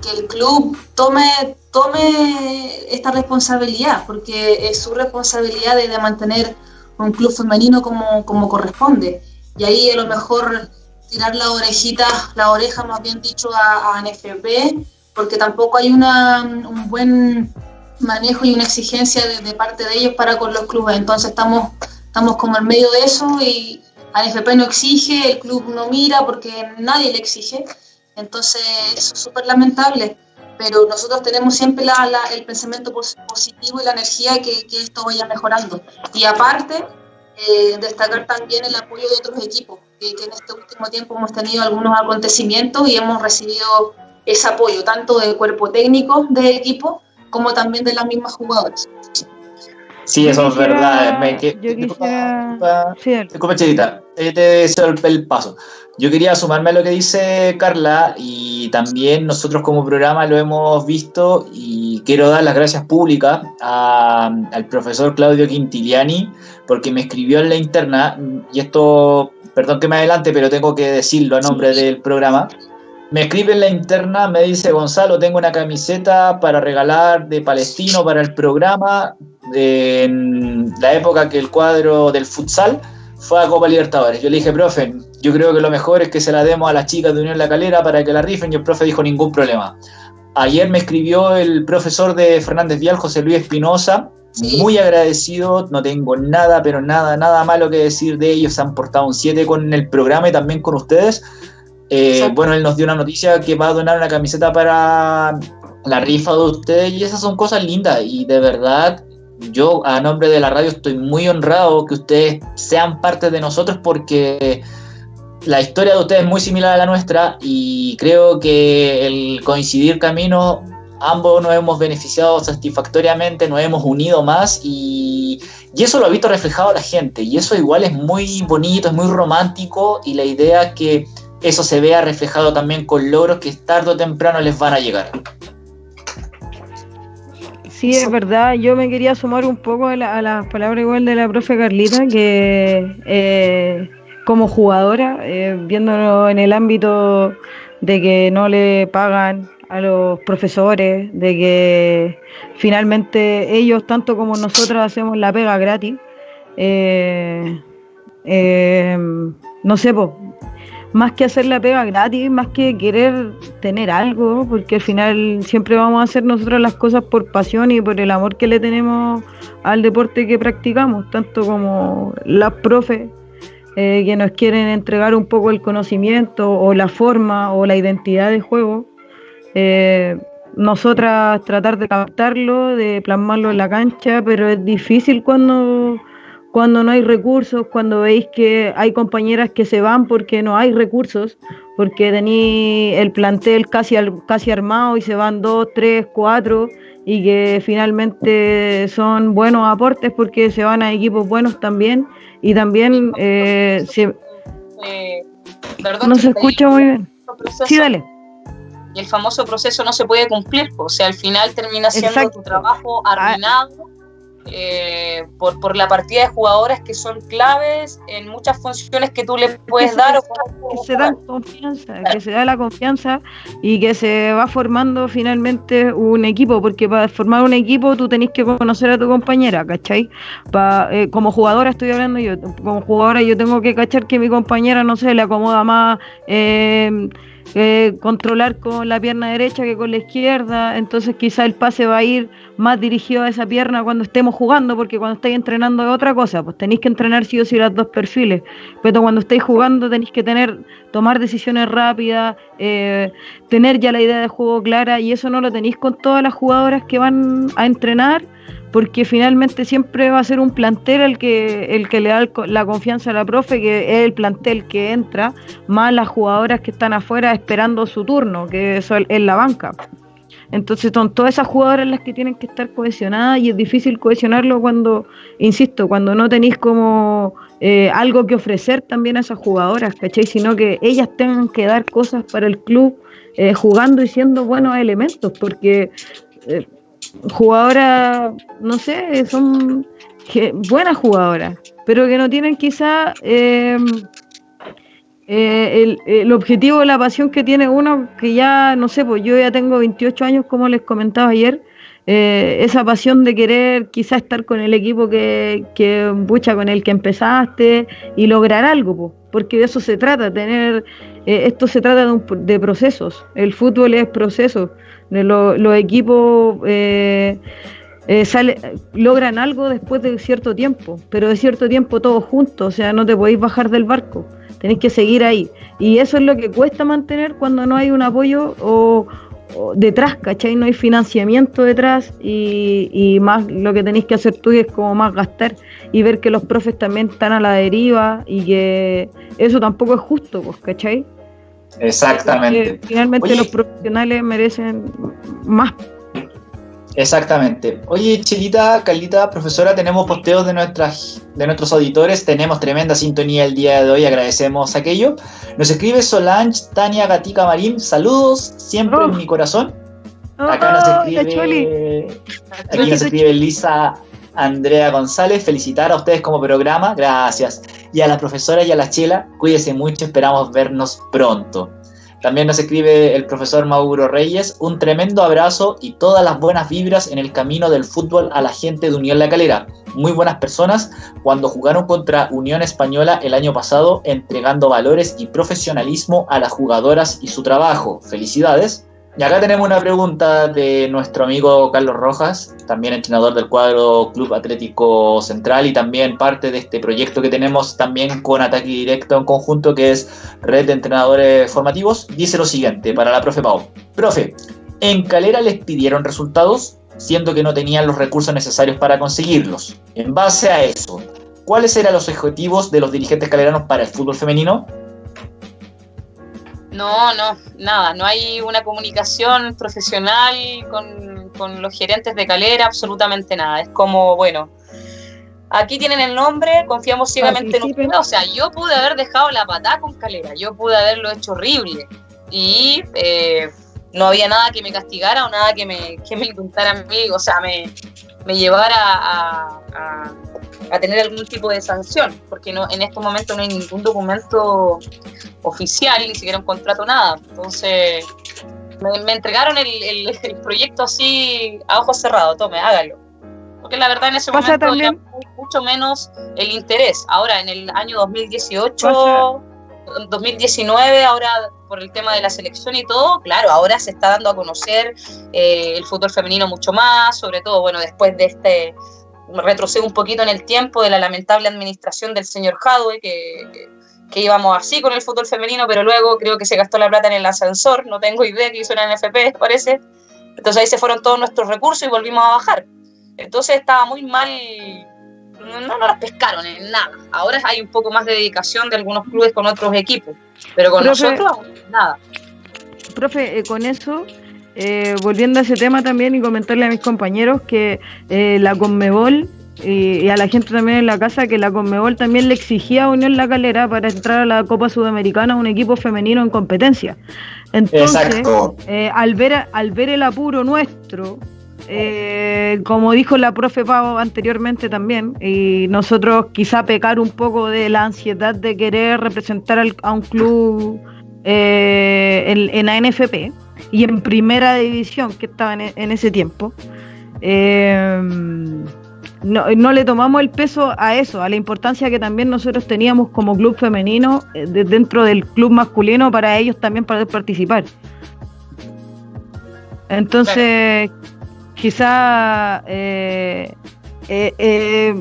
que el club tome, tome esta responsabilidad, porque es su responsabilidad de, mantener un club femenino como, como, corresponde. Y ahí a lo mejor tirar la orejita, la oreja más bien dicho a, a NFP, porque tampoco hay una, un buen manejo y una exigencia de, parte de ellos para con los clubes. Entonces estamos, estamos como en medio de eso y ANFP no exige, el club no mira porque nadie le exige. Entonces, eso es súper lamentable, pero nosotros tenemos siempre el pensamiento positivo y la energía que, que esto vaya mejorando. Y aparte, eh, destacar también el apoyo de otros equipos, que, en este último tiempo hemos tenido algunos acontecimientos y hemos recibido ese apoyo, tanto del cuerpo técnico del equipo como también de las mismas jugadoras. Sí, eso es verdad. Me, que, yo quisiera... Disculpa, Chedita, te deseo el paso. Yo quería sumarme a lo que dice Carla y también nosotros como programa lo hemos visto y quiero dar las gracias públicas al profesor Claudio Quintiliani porque me escribió en la interna y esto, perdón que me adelante, pero tengo que decirlo a nombre del programa. Me escribe en la interna, me dice Gonzalo, tengo una camiseta para regalar de Palestino para el programa en la época que el cuadro del futsal fue a Copa Libertadores. Yo le dije, profe, yo creo que lo mejor es que se la demos a las chicas de Unión La Calera para que la rifen y el profe dijo ningún problema. Ayer me escribió el profesor de Fernández Vial, José Luis Espinosa, muy agradecido, no tengo nada, pero nada, nada malo que decir de ellos, se han portado un 7 con el programa y también con ustedes. Eh, bueno, él nos dio una noticia que va a donar una camiseta para la rifa de ustedes y esas son cosas lindas y de verdad yo a nombre de la radio estoy muy honrado que ustedes sean parte de nosotros porque la historia de ustedes es muy similar a la nuestra y creo que el coincidir caminos, ambos nos hemos beneficiado satisfactoriamente, nos hemos unido más y, eso lo ha visto reflejado la gente y eso igual es muy bonito, es muy romántico y la idea es que eso se vea reflejado también con logros que tarde o temprano les van a llegar. Sí, es verdad. Yo me quería sumar un poco a, las palabras igual de la profe Carlita, que eh, como jugadora, eh, viéndolo en el ámbito de que no le pagan a los profesores, de que finalmente ellos, tanto como nosotros, hacemos la pega gratis. Eh, no sé, más que hacer la pega gratis, más que querer tener algo, porque al final siempre vamos a hacer nosotros las cosas por pasión y por el amor que le tenemos al deporte que practicamos, tanto como las profes eh, que nos quieren entregar un poco el conocimiento o la forma o la identidad de juego. Eh, nosotras tratar de captarlo, de plasmarlo en la cancha, pero es difícil cuando cuando no hay recursos, cuando veis que hay compañeras que se van porque no hay recursos, porque tenéis el plantel casi, casi armado y se van dos, tres, cuatro, y que finalmente son buenos aportes porque se van a equipos buenos también, y también eh, eh, no se escucha muy bien. sí, dale. Y el famoso proceso no se puede cumplir, o sea, al final termina siendo tu trabajo ah, arruinado eh, por, por, la partida de jugadoras que son claves en muchas funciones que tú le puedes dar. que se da confianza, que se da la confianza y que se va formando finalmente un equipo, porque para formar un equipo tú tenés que conocer a tu compañera, ¿cachai? Eh, como jugadora estoy hablando yo, como jugadora yo tengo que cachar que mi compañera, no sé, le acomoda más... Eh, eh, controlar con la pierna derecha que con la izquierda, entonces quizá el pase va a ir más dirigido a esa pierna cuando estemos jugando, porque cuando estáis entrenando es otra cosa, pues tenéis que entrenar sí o sí los dos perfiles, pero cuando estáis jugando tenéis que tener, tomar decisiones rápidas, eh, tener ya la idea de juego clara y eso no lo tenéis con todas las jugadoras que van a entrenar porque finalmente siempre va a ser un plantel el que, el que le da la confianza a la profe, que es el plantel que entra, más las jugadoras que están afuera esperando su turno, que eso es la banca. Entonces son todas esas jugadoras las que tienen que estar cohesionadas y es difícil cohesionarlo cuando, insisto, cuando no tenéis como eh, algo que ofrecer también a esas jugadoras, ¿cachai? Sino que ellas tengan que dar cosas para el club eh, jugando y siendo buenos elementos, porque eh, jugadoras, no sé, son buenas jugadoras, pero que no tienen quizá eh, eh, el, objetivo, la pasión que tiene uno, que ya, no sé, pues yo ya tengo 28 años, como les comentaba ayer, eh, esa pasión de querer quizá estar con el equipo que, que bucha con el que empezaste y lograr algo, pues, porque de eso se trata, tener, esto se trata de, de procesos, el fútbol es proceso los equipos eh, eh, sale, logran algo después de cierto tiempo, pero de cierto tiempo todos juntos, o sea, no te podéis bajar del barco, tenéis que seguir ahí. Y eso es lo que cuesta mantener cuando no hay un apoyo o, detrás, ¿cachai? No hay financiamiento detrás y, más lo que tenéis que hacer tú es como más gastar y ver que los profes también están a la deriva y que eso tampoco es justo, pues, ¿cachai? Exactamente. finalmente los profesionales merecen más. Exactamente. Oye, Chelita, Carlita, profesora, tenemos posteos de, nuestras, de nuestros auditores, tenemos tremenda sintonía el día de hoy, agradecemos aquello. Nos escribe Solange Tania Gatica Marín, saludos, siempre en oh. mi corazón. Acá nos oh, escribe, aquí nos escribe Lisa Andrea González, felicitar a ustedes como programa, gracias. Y a la profesora y a la Chela, cuídense mucho, esperamos vernos pronto. También nos escribe el profesor Mauro Reyes, un tremendo abrazo y todas las buenas vibras en el camino del fútbol a la gente de Unión La Calera. Muy buenas personas cuando jugaron contra Unión Española el año pasado, entregando valores y profesionalismo a las jugadoras y su trabajo. Felicidades. Y acá tenemos una pregunta de nuestro amigo Carlos Rojas, también entrenador del cuadro Club Atlético Central y también parte de este proyecto que tenemos también con Ataque Directo en conjunto, que es Red de Entrenadores Formativos. Dice lo siguiente para la profe Pau. Profe, ¿en Calera les pidieron resultados? siendo que no tenían los recursos necesarios para conseguirlos. En base a eso, ¿cuáles eran los objetivos de los dirigentes caleranos para el fútbol femenino? No, no, nada, no hay una comunicación profesional con, con los gerentes de Calera, absolutamente nada. Es como, bueno, aquí tienen el nombre, confiamos ciegamente en ustedes. O sea, yo pude haber dejado la patada con Calera, yo pude haberlo hecho horrible. Y eh, no había nada que me castigara o nada que me, que me a mí, o sea, me, me llevara a, a, tener algún tipo de sanción, porque no, en estos momentos no hay ningún documento oficial, ni siquiera un contrato, nada. Entonces, me, entregaron el, el, proyecto así a ojos cerrados, tome, hágalo porque la verdad en ese momento también... mucho menos el interés. Ahora, en el año 2018, 2019, ahora por el tema de la selección y todo, claro, ahora se está dando a conocer eh, el fútbol femenino mucho más, sobre todo, bueno, después de este, retrocedo un poquito en el tiempo de la lamentable administración del señor Hadwe, que, que, íbamos así con el fútbol femenino, pero luego creo que se gastó la plata en el ascensor, no tengo idea que hizo la NFP, parece. Entonces ahí se fueron todos nuestros recursos y volvimos a bajar. Entonces estaba muy mal, no, no las pescaron en nada. Ahora hay un poco más de dedicación de algunos clubes con otros equipos, pero con nosotros nada. Profe, eh, con eso, eh, volviendo a ese tema también y comentarle a mis compañeros que eh, la Conmebol y, a la gente también en la casa que la Conmebol también le exigía a Unión La Calera para entrar a la Copa Sudamericana un equipo femenino en competencia. Entonces, al, ver, al ver el apuro nuestro, eh, como dijo la profe Pau anteriormente también, y nosotros quizá pecar un poco de la ansiedad de querer representar a un club eh, en, la NFP y en primera división que estaba en, ese tiempo. Eh, no, le tomamos el peso a eso, a la importancia que también nosotros teníamos como club femenino dentro del club masculino para ellos también poder participar. Entonces, quizá eh, eh, eh,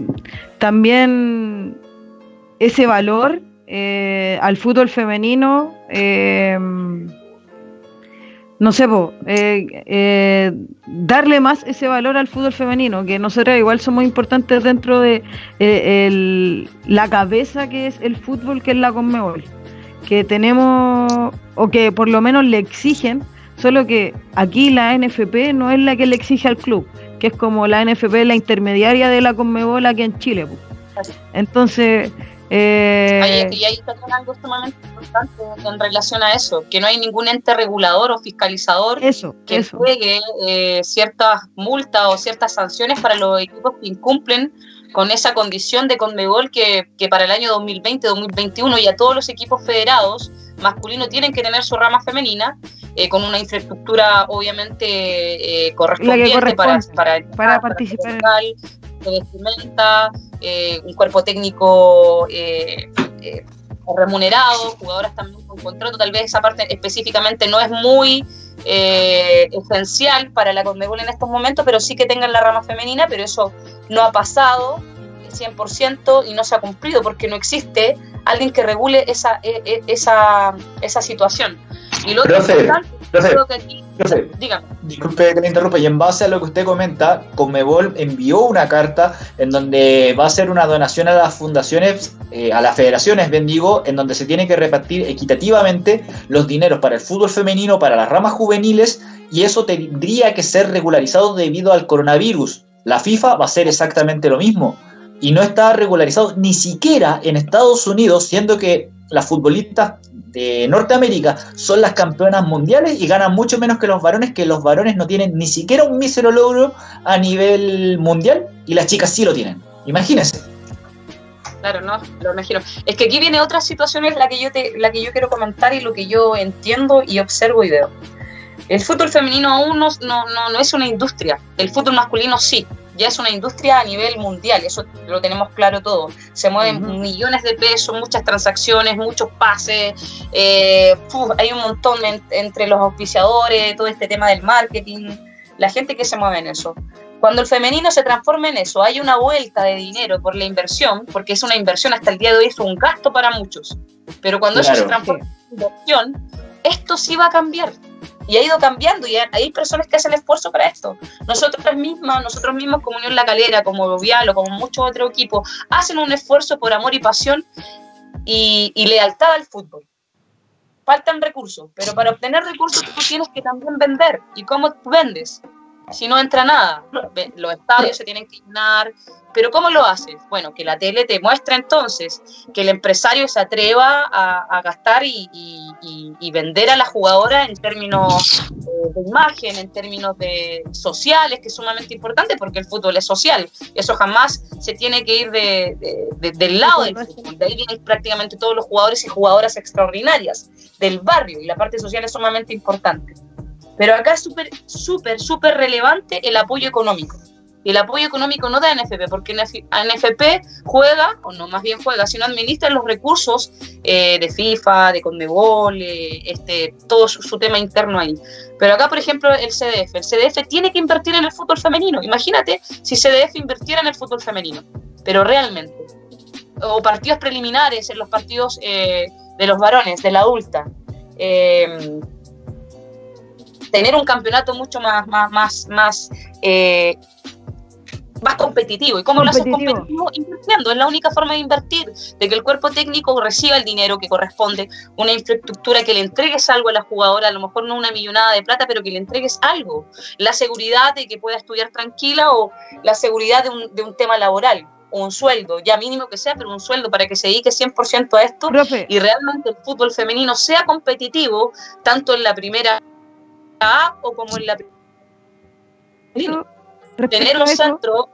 también ese valor al fútbol femenino, no sé, darle más ese valor al fútbol femenino, que nosotros igual somos importantes dentro de la cabeza que es el fútbol, que es la Conmebol, que tenemos, o que por lo menos le exigen Solo que aquí la NFP no es la que le exige al club, que es como la NFP la intermediaria de la Conmebol aquí en Chile. Entonces... Eh... y ahí está algo sumamente importante en relación a eso, que no hay ningún ente regulador o fiscalizador que eso. eh, ciertas multas o ciertas sanciones para los equipos que incumplen con esa condición de Conmebol que, que para el año 2020-2021 y a todos los equipos federados masculinos tienen que tener su rama femenina eh, con una infraestructura obviamente eh, correspondiente para, para, para, participar. De vestimenta, eh, un cuerpo técnico remunerado, jugadoras también con contrato, tal vez esa parte específicamente no es muy esencial para la Conmebol en estos momentos, pero sí que tengan la rama femenina, pero eso no ha pasado 100% y no se ha cumplido porque no existe alguien que regule esa, e, e, esa, esa situación. Y lo otro Disculpe que le interrumpa, y en base a lo que usted comenta, Conmebol envió una carta en donde va a ser una donación a las fundaciones, eh, a las federaciones, bendigo, en donde se tiene que repartir equitativamente los dineros para el fútbol femenino, para las ramas juveniles, y eso tendría que ser regularizado debido al coronavirus. La FIFA va a hacer exactamente lo mismo y no está regularizado ni siquiera en Estados Unidos, siendo que las futbolistas de Norteamérica son las campeonas mundiales y ganan mucho menos que los varones, que los varones no tienen ni siquiera un mísero logro a nivel mundial y las chicas sí lo tienen. Imagínense. Claro, no, lo imagino. Es que aquí viene otra situación, es la que yo te, la que yo quiero comentar y lo que yo entiendo y observo y veo. El fútbol femenino aún no, no, no es una industria, el fútbol masculino sí ya es una industria a nivel mundial, eso lo tenemos claro todo. Se mueven millones de pesos, muchas transacciones, muchos pases, eh, hay un montón entre los auspiciadores, todo este tema del marketing, la gente que se mueve en eso. Cuando el femenino se transforma en eso, hay una vuelta de dinero por la inversión, porque es una inversión hasta el día de hoy, es un gasto para muchos. Pero cuando eso se transforma en inversión, esto sí va a cambiar y ha ido cambiando y hay personas que hacen esfuerzo para esto. Nosotros mismas, nosotros mismos como Unión La Calera, como Vial o como muchos otros equipos, hacen un esfuerzo por amor y pasión y, y lealtad al fútbol. Faltan recursos, pero para obtener recursos tú tienes que también vender. ¿Y cómo vendes? Si no entra nada, los estadios se tienen que llenar, pero ¿cómo lo haces? Bueno, que la tele te muestra entonces que el empresario se atreva a, gastar y, vender a la jugadora en términos eh, de imagen, en términos de sociales, que es sumamente importante porque el fútbol es social. Eso jamás se tiene que ir del lado del fútbol. De ahí vienen prácticamente todos los jugadores y jugadoras extraordinarias del barrio y la parte social es sumamente importante. Pero acá es súper, súper, súper relevante el apoyo económico. Y el apoyo económico no da NFP, porque NFP juega, o no más bien juega, sino administra los recursos eh, de FIFA, de Conmebol, eh, este, todo su, tema interno ahí. Pero acá, por ejemplo, el CDF. El CDF tiene que invertir en el fútbol femenino. Imagínate si CDF invirtiera en el fútbol femenino, pero realmente. O partidos preliminares en los partidos eh, de los varones, de la adulta tener un campeonato mucho más, más, más, más eh, más competitivo. ¿Y cómo lo haces competitivo? Invirtiendo. Es la única forma de invertir, de que el cuerpo técnico reciba el dinero que corresponde, una infraestructura que le entregues algo a la jugadora, a lo mejor no una millonada de plata, pero que le entregues algo. La seguridad de que pueda estudiar tranquila o la seguridad de un, de un tema laboral o un sueldo, ya mínimo que sea, pero un sueldo para que se dedique 100% a esto y realmente el fútbol femenino sea competitivo, tanto en la primera A o como en la primera tener un centro.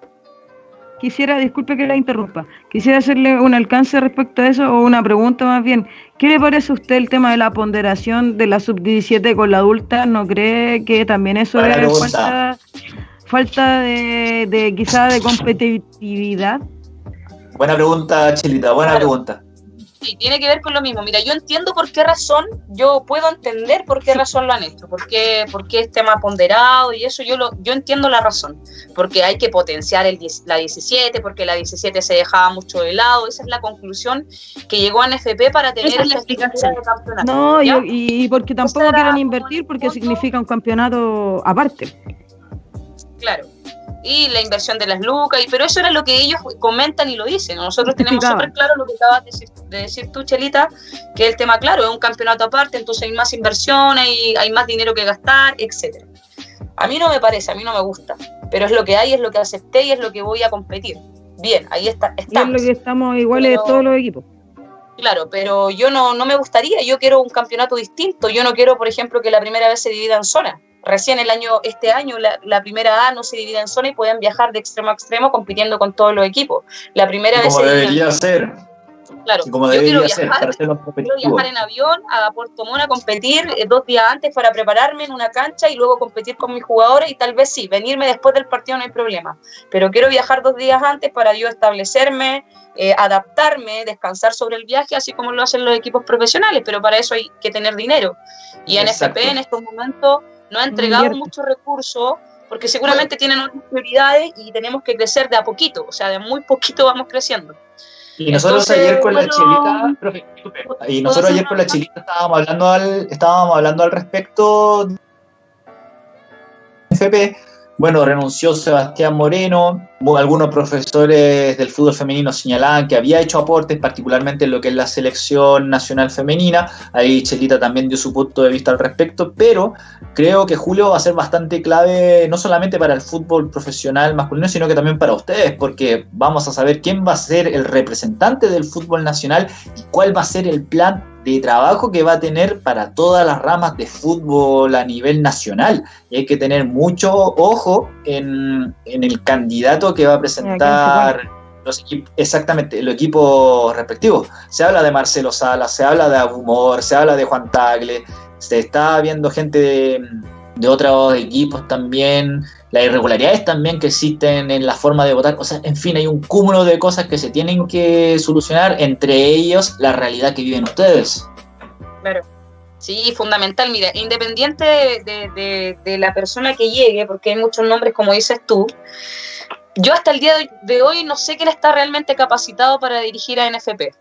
Quisiera, disculpe que la interrumpa, quisiera hacerle un alcance respecto a eso o una pregunta más bien. ¿Qué le parece a usted el tema de la ponderación de la sub-17 con la adulta? ¿No cree que también eso es falta, falta de, de quizá de competitividad? Buena pregunta, Chilita, buena pregunta. Sí, tiene que ver con lo mismo. Mira, yo entiendo por qué razón, yo puedo entender por qué razón lo han hecho, por qué, por qué es tema ponderado y eso yo lo, yo entiendo la razón, porque hay que potenciar el, la 17, porque la 17 se dejaba mucho de lado, esa es la conclusión que llegó a NFP para tener la explicación de campeonato. No, y, porque tampoco quieren invertir porque significa un campeonato aparte. Claro y la inversión de las lucas, y, pero eso era lo que ellos comentan y lo dicen. Nosotros tenemos súper claro lo que acabas de decir, tú, Chelita, que el tema, claro, es un campeonato aparte, entonces hay más inversión, hay, hay más dinero que gastar, etcétera. A mí no me parece, a mí no me gusta, pero es lo que hay, es lo que acepté y es lo que voy a competir. Bien, ahí está, estamos. es lo que estamos iguales de todos los equipos. Claro, pero yo no, no me gustaría, yo quiero un campeonato distinto, yo no quiero, por ejemplo, que la primera vez se divida en zonas Recién el año, este año la, primera A no se divide en zona y pueden viajar de extremo a extremo compitiendo con todos los equipos. La primera como debería ser. Claro, como yo quiero viajar, quiero viajar en avión a Puerto Montt a competir eh, dos días antes para prepararme en una cancha y luego competir con mis jugadores y tal vez sí, venirme después del partido no hay problema. Pero quiero viajar dos días antes para yo establecerme, eh, adaptarme, descansar sobre el viaje, así como lo hacen los equipos profesionales, pero para eso hay que tener dinero. Y en FP en estos momentos no ha entregado muchos recursos porque seguramente tienen otras prioridades y tenemos que crecer de a poquito, o sea, de muy poquito vamos creciendo. Y nosotros ayer con la chilita, y nosotros ayer con la chilita estábamos hablando al, estábamos hablando al respecto de FP, bueno, renunció Sebastián Moreno, algunos profesores del fútbol femenino señalaban que había hecho aportes, particularmente en lo que es la selección nacional femenina, ahí Chelita también dio su punto de vista al respecto, pero creo que Julio va a ser bastante clave no solamente para el fútbol profesional masculino, sino que también para ustedes, porque vamos a saber quién va a ser el representante del fútbol nacional y cuál va a ser el plan de trabajo que va a tener para todas las ramas de fútbol a nivel nacional. Y hay que tener mucho ojo en, el candidato que va a presentar los equipos, exactamente, los equipos respectivos. Se habla de Marcelo Sala, se habla de Abumor, se habla de Juan Tagle, se está viendo gente de, de otros equipos también las irregularidades también que existen en la forma de votar, o sea, en fin, hay un cúmulo de cosas que se tienen que solucionar, entre ellos la realidad que viven ustedes. Claro. Sí, fundamental. Mira, independiente de, la persona que llegue, porque hay muchos nombres, como dices tú, yo hasta el día de hoy no sé quién está realmente capacitado para dirigir a NFP.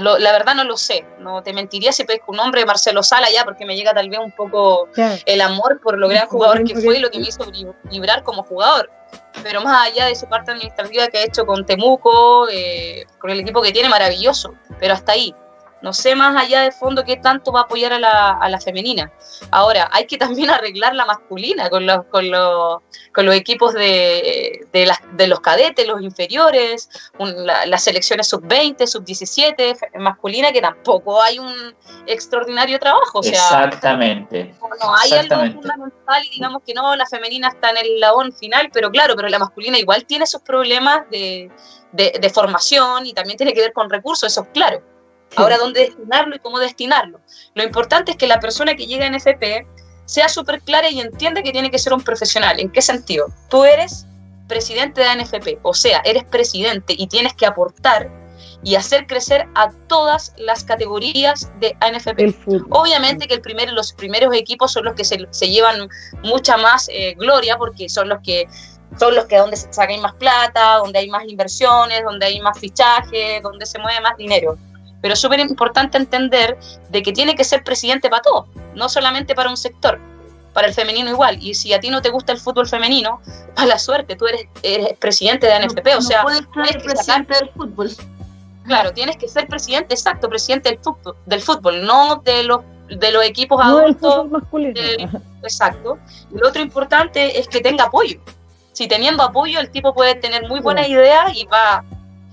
La verdad no lo sé, no te mentiría si pesco un nombre Marcelo Sala ya, porque me llega tal vez un poco el amor por lo gran jugador que fue y lo que me hizo vibrar como jugador. Pero más allá de su parte administrativa que ha hecho con Temuco, eh, con el equipo que tiene, maravilloso, pero hasta ahí no sé más allá de fondo qué tanto va a apoyar a la, a la femenina. Ahora, hay que también arreglar la masculina con los, con los, con los equipos de, de, las, de los cadetes, los inferiores, las selecciones sub-20, sub-17 masculina, que tampoco hay un extraordinario trabajo. Exactamente. No, hay algo fundamental y digamos que no, la femenina está en el labón final, pero claro, pero la masculina igual tiene sus problemas de, de, de formación y también tiene que ver con recursos, eso es claro. Ahora, ¿dónde destinarlo y cómo destinarlo? Lo importante es que la persona que llega en FP sea súper clara y entienda que tiene que ser un profesional. ¿En qué sentido? Tú eres presidente de ANFP, o sea, eres presidente y tienes que aportar y hacer crecer a todas las categorías de ANFP. Obviamente que el primer, los primeros equipos son los que se, llevan mucha más eh, gloria porque son los que son los que donde se saca más plata, donde hay más inversiones, donde hay más fichajes, donde se mueve más dinero. Pero es súper importante entender de que tiene que ser presidente para todo, no solamente para un sector, para el femenino igual. Y si a ti no te gusta el fútbol femenino, a la suerte, tú eres, eres presidente de ANFP, o sea, puedes ser presidente del fútbol. Claro, tienes que ser presidente, exacto, presidente del fútbol, del fútbol no de los de los equipos adultos. exacto. Y lo otro importante es que tenga apoyo. Si teniendo apoyo, el tipo puede tener muy buena idea y va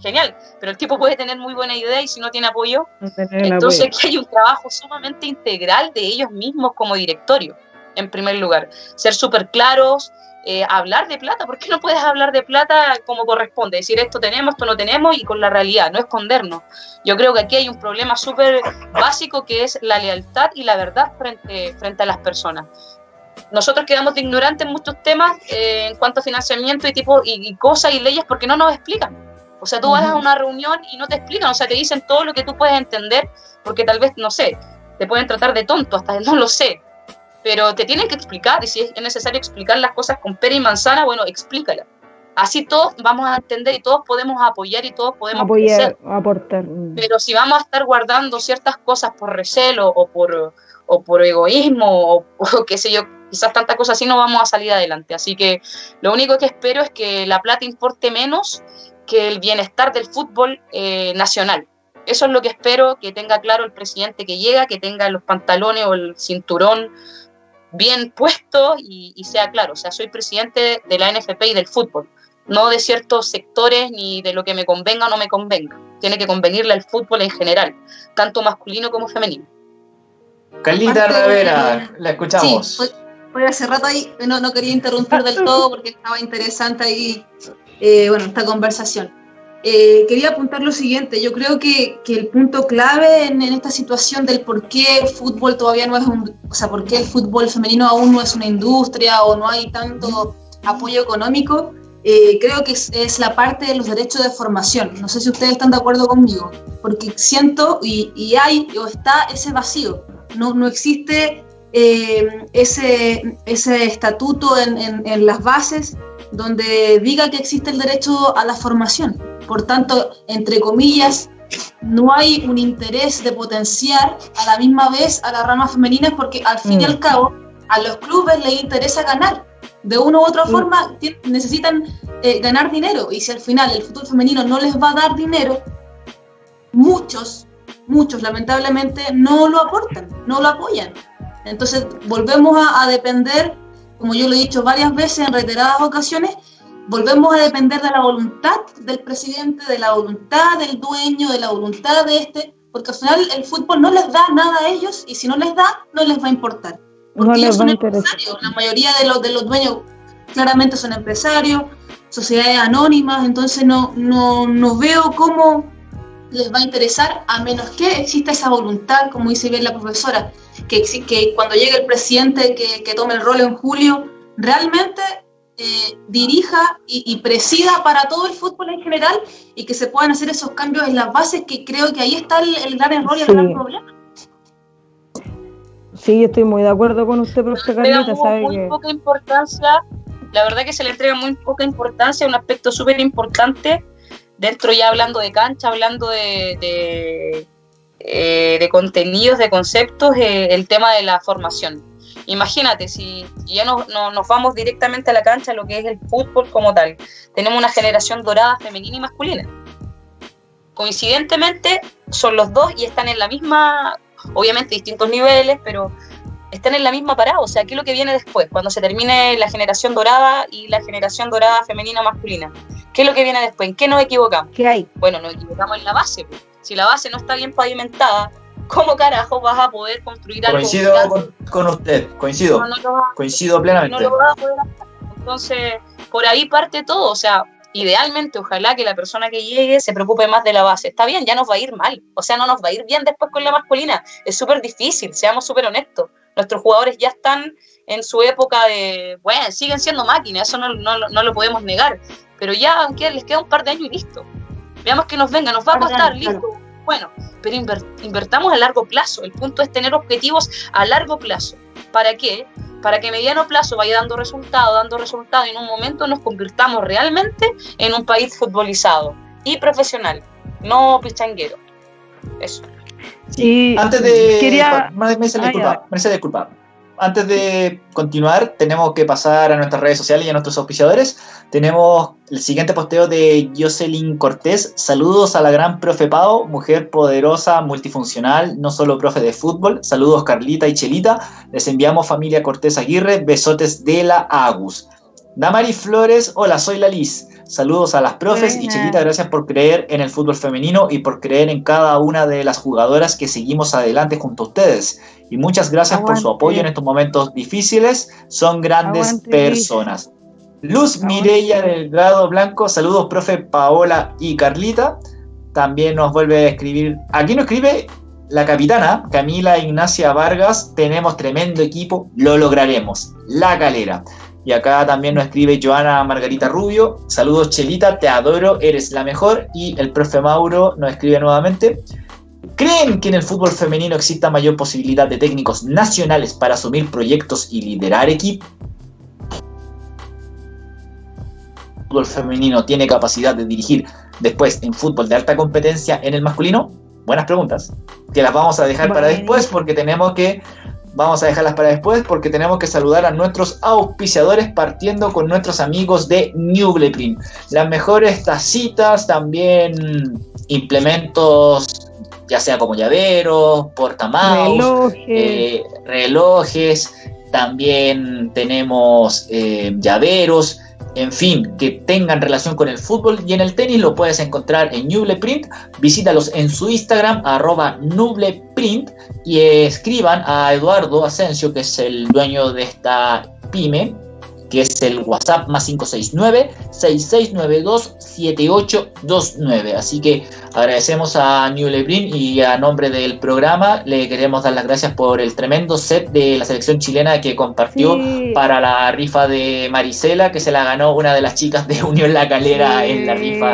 genial, pero el tipo puede tener muy buena idea y si no tiene apoyo, entonces que hay un trabajo sumamente integral de ellos mismos como directorio, en primer lugar. Ser súper claros, eh, hablar de plata, ¿por qué no puedes hablar de plata como corresponde? Decir esto tenemos, esto no tenemos y con la realidad, no escondernos. Yo creo que aquí hay un problema súper básico que es la lealtad y la verdad frente, frente a las personas nosotros quedamos de ignorantes en muchos temas eh, en cuanto a financiamiento y tipo y, cosas y leyes porque no nos explican. O sea, tú vas a una reunión y no te explican, o sea, te dicen todo lo que tú puedes entender, porque tal vez, no sé, te pueden tratar de tonto, hasta no lo sé, pero te tienen que explicar, y si es necesario explicar las cosas con pera y manzana, bueno, explícala. Así todos vamos a entender y todos podemos apoyar y todos podemos apoyar, aportar. Pero si vamos a estar guardando ciertas cosas por recelo o por, o por egoísmo o, o qué sé yo, quizás tantas cosas así no vamos a salir adelante. Así que lo único que espero es que la plata importe menos que el bienestar del fútbol eh, nacional. Eso es lo que espero que tenga claro el presidente que llega, que tenga los pantalones o el cinturón bien puesto y, sea claro. O sea, soy presidente de la NFP y del fútbol, no de ciertos sectores ni de lo que me convenga o no me convenga. Tiene que convenirle al fútbol en general, tanto masculino como femenino. Carlita Rivera, la escuchamos. Sí, fue, hace rato ahí, no, no quería interrumpir del todo porque estaba interesante ahí eh, bueno, esta conversación. Eh, quería apuntar lo siguiente, yo creo que, que el punto clave en, esta situación del por qué el fútbol todavía no es un, o sea, por qué el fútbol femenino aún no es una industria o no hay tanto apoyo económico, eh, creo que es, la parte de los derechos de formación. No sé si ustedes están de acuerdo conmigo, porque siento y, y hay o está ese vacío. No, no existe ese, ese estatuto en, en, en las bases donde diga que existe el derecho a la formación. Por tanto, entre comillas, no hay un interés de potenciar a la misma vez a las ramas femeninas porque al fin y al mm. cabo a los clubes les interesa ganar. De una u otra mm. forma necesitan eh, ganar dinero y si al final el fútbol femenino no les va a dar dinero, muchos, muchos lamentablemente no lo aportan, no lo apoyan. Entonces volvemos a depender como yo lo he dicho varias veces en reiteradas ocasiones, volvemos a depender de la voluntad del presidente, de la voluntad del dueño, de la voluntad de este, porque al final el fútbol no les da nada a ellos y si no les da, no les va a importar. Porque ellos son empresarios, la mayoría de los, de los dueños claramente son empresarios, sociedades anónimas, entonces no, no, no veo cómo les va a interesar a menos que exista esa voluntad, como dice bien la profesora, que, que cuando llegue el presidente que, que tome el rol en julio, realmente eh, dirija y, presida para todo el fútbol en general y que se puedan hacer esos cambios en las bases, que creo que ahí está el, gran error y el gran problema. Sí, estoy muy de acuerdo con usted, profesor Carlita. Sabe muy poca importancia, la verdad que se le entrega muy poca importancia, un aspecto súper importante dentro ya hablando de cancha, hablando de, eh, de contenidos, de conceptos, eh, el tema de la formación. Imagínate, si ya no, nos vamos directamente a la cancha, lo que es el fútbol como tal, tenemos una generación dorada femenina y masculina. Coincidentemente, son los dos y están en la misma, obviamente distintos niveles, pero están en la misma parada. O sea, ¿qué es lo que viene después? Cuando se termine la generación dorada y la generación dorada femenina masculina. ¿Qué es lo que viene después? ¿En qué nos equivocamos? ¿Qué hay? Bueno, nos equivocamos en la base. Pues. Si la base no está bien pavimentada, ¿cómo carajo vas a poder construir algo? Coincido con, usted, coincido. coincido plenamente. No lo vas a poder hacer. Entonces, por ahí parte todo. O sea, idealmente, ojalá que la persona que llegue se preocupe más de la base. Está bien, ya nos va a ir mal. O sea, no nos va a ir bien después con la masculina. Es súper difícil, seamos súper honestos. Nuestros jugadores ya están en su época de, bueno, siguen siendo máquinas, eso no, no, lo podemos negar. Pero ya, aunque les queda un par de años y listo. Veamos que nos venga, nos va a costar, listo. Bueno, pero invertamos a largo plazo. El punto es tener objetivos a largo plazo. ¿Para qué? Para que a mediano plazo vaya dando resultado, dando resultado y en un momento nos convirtamos realmente en un país futbolizado y profesional, no pichanguero. Eso. Sí, antes de. Quería... Me, disculpa, disculpa antes de continuar, tenemos que pasar a nuestras redes sociales y a nuestros auspiciadores. Tenemos el siguiente posteo de Jocelyn Cortés. Saludos a la gran profe Pau, mujer poderosa, multifuncional, no solo profe de fútbol. Saludos Carlita y Chelita. Les enviamos familia Cortés Aguirre. Besotes de la Agus. Damari Flores, hola, soy la Liz. Saludos a las profes y Chelita, gracias por creer en el fútbol femenino y por creer en cada una de las jugadoras que seguimos adelante junto a ustedes. Y muchas gracias por su apoyo en estos momentos difíciles. Son grandes personas. Luz Mireya del grado blanco, saludos profe Paola y Carlita. También nos vuelve a escribir, aquí nos escribe la capitana Camila Ignacia Vargas, tenemos tremendo equipo, lo lograremos. La calera. Y acá también nos escribe Joana Margarita Rubio. Saludos Chelita, te adoro, eres la mejor. Y el profe Mauro nos escribe nuevamente. ¿Creen que en el fútbol femenino exista mayor posibilidad de técnicos nacionales para asumir proyectos y liderar equipos? ¿El fútbol femenino tiene capacidad de dirigir después en fútbol de alta competencia en el masculino? Buenas preguntas, que las vamos a dejar para después porque tenemos que Vamos a dejarlas para después porque tenemos que saludar a nuestros auspiciadores partiendo con nuestros amigos de Nubleprint. Las mejores tacitas, también implementos, ya sea como llaveros, portamaus, eh, relojes. también tenemos eh, llaveros, en fin, que tengan relación con el fútbol y en el tenis lo puedes encontrar en Nubleprint. Visítalos en su Instagram, arroba Nubleprint, y escriban a Eduardo Asensio, que es el dueño de esta pyme, que es el WhatsApp más 569-6692-7829. Así que agradecemos a New Lebrin y a nombre del programa le queremos dar las gracias por el tremendo set de la selección chilena que compartió para la rifa de Marisela, que se la ganó una de las chicas de Unión La Calera en la rifa.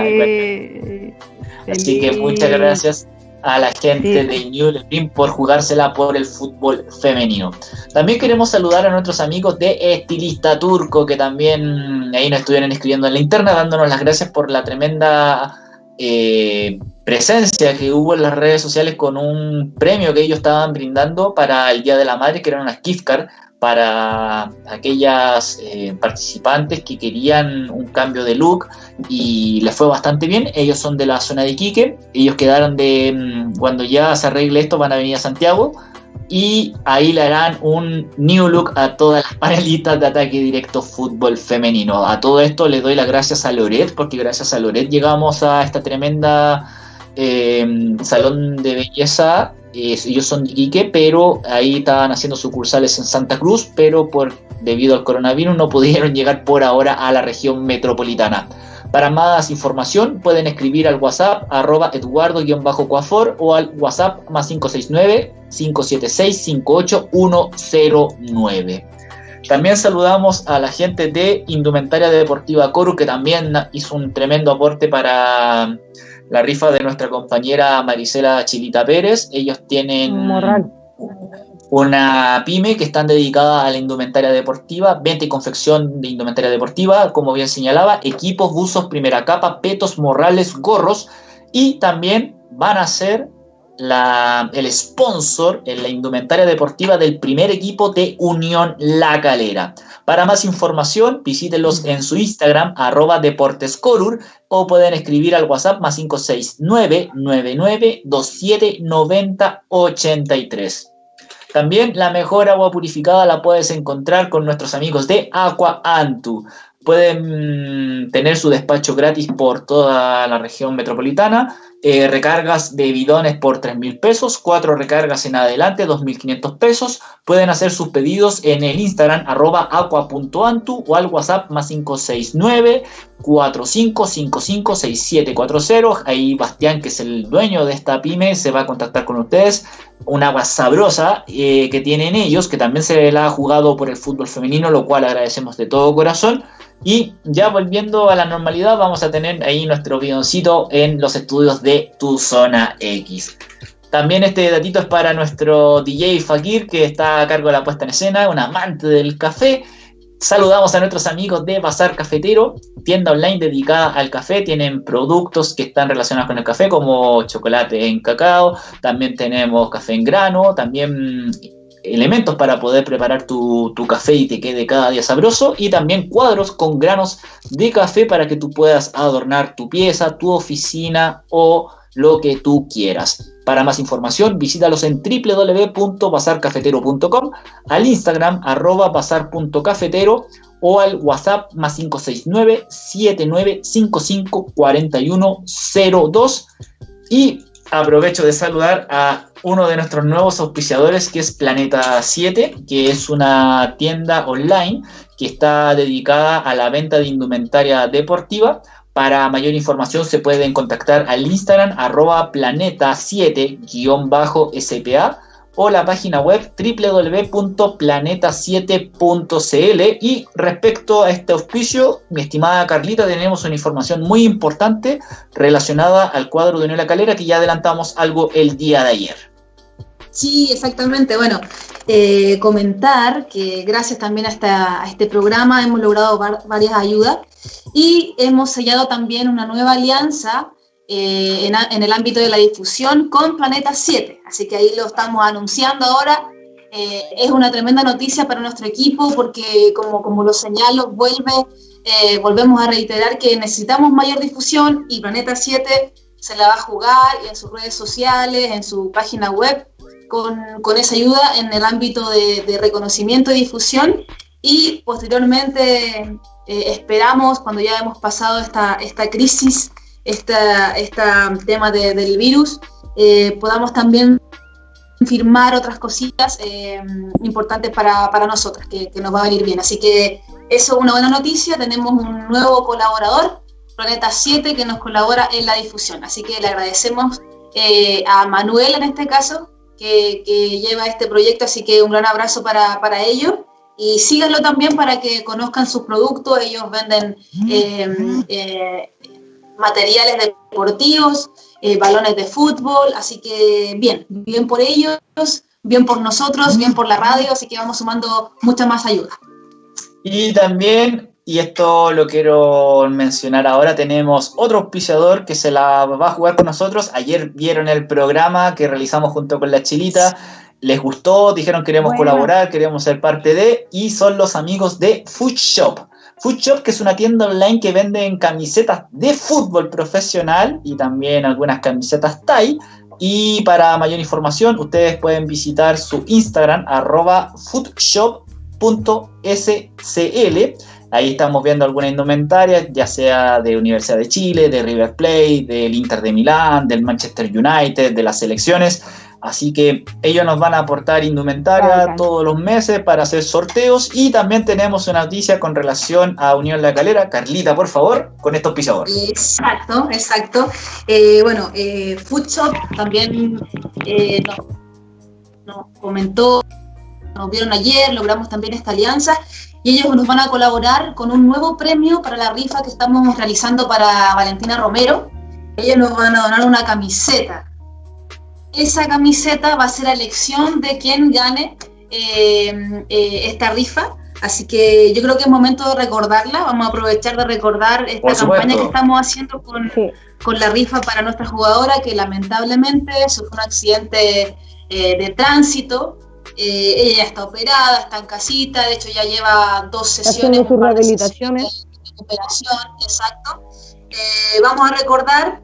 Así que muchas gracias a la gente de New por jugársela por el fútbol femenino. También queremos saludar a nuestros amigos de Estilista Turco, que también ahí nos estuvieron escribiendo en la interna, dándonos las gracias por la tremenda eh, presencia que hubo en las redes sociales con un premio que ellos estaban brindando para el Día de la Madre, que era una gift card para aquellas eh, participantes que querían un cambio de look y les fue bastante bien. Ellos son de la zona de Iquique, ellos quedaron de, mm, cuando ya se arregle esto, van a venir a Santiago y ahí le harán un new look a todas las panelitas de ataque directo fútbol femenino. A todo esto le doy las gracias a Loret, porque gracias a Loret llegamos a esta tremenda eh, salón de belleza ellos son de Iquique, pero ahí estaban haciendo sucursales en Santa Cruz, pero por debido al coronavirus no pudieron llegar por ahora a la región metropolitana. Para más información pueden escribir al WhatsApp arroba eduardo-coafor o al WhatsApp más 569-576-58109. También saludamos a la gente de Indumentaria Deportiva Coru que también hizo un tremendo aporte para la rifa de nuestra compañera Marisela Chilita Pérez. Ellos tienen una pyme que están dedicada a la indumentaria deportiva, venta y confección de indumentaria deportiva, como bien señalaba, equipos, buzos, primera capa, petos, morrales, gorros y también van a hacer el sponsor en la indumentaria deportiva del primer equipo de Unión La Calera. Para más información, visítenlos en su Instagram, arroba deportescorur, o pueden escribir al WhatsApp más 569 99 También la mejor agua purificada la puedes encontrar con nuestros amigos de Aqua Antu. Pueden mm, tener su despacho gratis por toda la región metropolitana eh, recargas de bidones por 3 mil pesos, cuatro recargas en adelante, 2.500 pesos. Pueden hacer sus pedidos en el Instagram arroba aqua.antu o al WhatsApp más 569 45556740. Ahí Bastián, que es el dueño de esta pyme, se va a contactar con ustedes. Un agua sabrosa eh, que tienen ellos, que también se la ha jugado por el fútbol femenino, lo cual agradecemos de todo corazón. Y ya volviendo a la normalidad, vamos a tener ahí nuestro bidoncito en los estudios de Tu Zona X. También este datito es para nuestro DJ Fakir, que está a cargo de la puesta en escena, un amante del café. Saludamos a nuestros amigos de Bazar Cafetero, tienda online dedicada al café. Tienen productos que están relacionados con el café, como chocolate en cacao. También tenemos café en grano. También elementos para poder preparar tu, café y te quede cada día sabroso y también cuadros con granos de café para que tú puedas adornar tu pieza, tu oficina o lo que tú quieras. Para más información, visítalos en www.bazarcafetero.com, al Instagram arroba bazar.cafetero o al WhatsApp más 569 7955 4102 y aprovecho de saludar a uno de nuestros nuevos auspiciadores que es Planeta 7, que es una tienda online que está dedicada a la venta de indumentaria deportiva. Para mayor información se pueden contactar al Instagram arroba planeta7-spa o la página web www.planeta7.cl. Y respecto a este auspicio, mi estimada Carlita, tenemos una información muy importante relacionada al cuadro de Unión Calera que ya adelantamos algo el día de ayer. Sí, exactamente. Bueno, eh, comentar que gracias también a, este programa hemos logrado varias ayudas y hemos sellado también una nueva alianza eh, en, el ámbito de la difusión con Planeta 7. Así que ahí lo estamos anunciando ahora. Eh, es una tremenda noticia para nuestro equipo porque, como, como lo señalo, vuelve, eh, volvemos a reiterar que necesitamos mayor difusión y Planeta 7 se la va a jugar en sus redes sociales, en su página web, con, con esa ayuda en el ámbito de, de reconocimiento y difusión. Y posteriormente esperamos, cuando ya hemos pasado esta, esta crisis, este tema del virus, eh, podamos también firmar otras cositas eh, importantes para, para nosotras, que, nos va a venir bien. Así que eso es una buena noticia, tenemos un nuevo colaborador, Planeta 7, que nos colabora en la difusión. Así que le agradecemos eh, a Manuel en este caso, que, lleva este proyecto, así que un gran abrazo para, para ellos. Y síganlo también para que conozcan sus productos. Ellos venden materiales deportivos, eh, balones de fútbol, así que bien, bien por ellos, bien por nosotros, bien por la radio, así que vamos sumando mucha más ayuda. Y también, y esto lo quiero mencionar ahora, tenemos otro auspiciador que se la va a jugar con nosotros. Ayer vieron el programa que realizamos junto con la Chilita. Les gustó, dijeron queremos colaborar, queremos ser parte de, y son los amigos de Food Shop. Food Shop, que es una tienda online que vende camisetas de fútbol profesional y también algunas camisetas Thai. Y para mayor información, ustedes pueden visitar su Instagram, arroba foodshop.scl. Ahí estamos viendo alguna indumentaria, ya sea de Universidad de Chile, de River Plate, del Inter de Milán, del Manchester United, de las selecciones. Así que ellos nos van a aportar indumentaria todos los meses para hacer sorteos y también tenemos una noticia con relación a Unión La Calera. Carlita, por favor, con estos pisadores. Exacto, exacto. Eh, bueno, eh, Food Shop también eh, nos, comentó, nos vieron ayer, logramos también esta alianza y ellos nos van a colaborar con un nuevo premio para la rifa que estamos realizando para Valentina Romero. Ellos nos van a donar una camiseta esa camiseta va a ser la elección de quien gane eh, eh, esta rifa. Así que yo creo que es momento de recordarla. Vamos a aprovechar de recordar esta campaña que estamos haciendo con, con la rifa para nuestra jugadora que lamentablemente sufrió un accidente eh, de tránsito. Eh, ella ya está operada, está en casita, de hecho ya lleva dos sesiones. Haciendo sus rehabilitaciones. De operación, exacto. vamos a recordar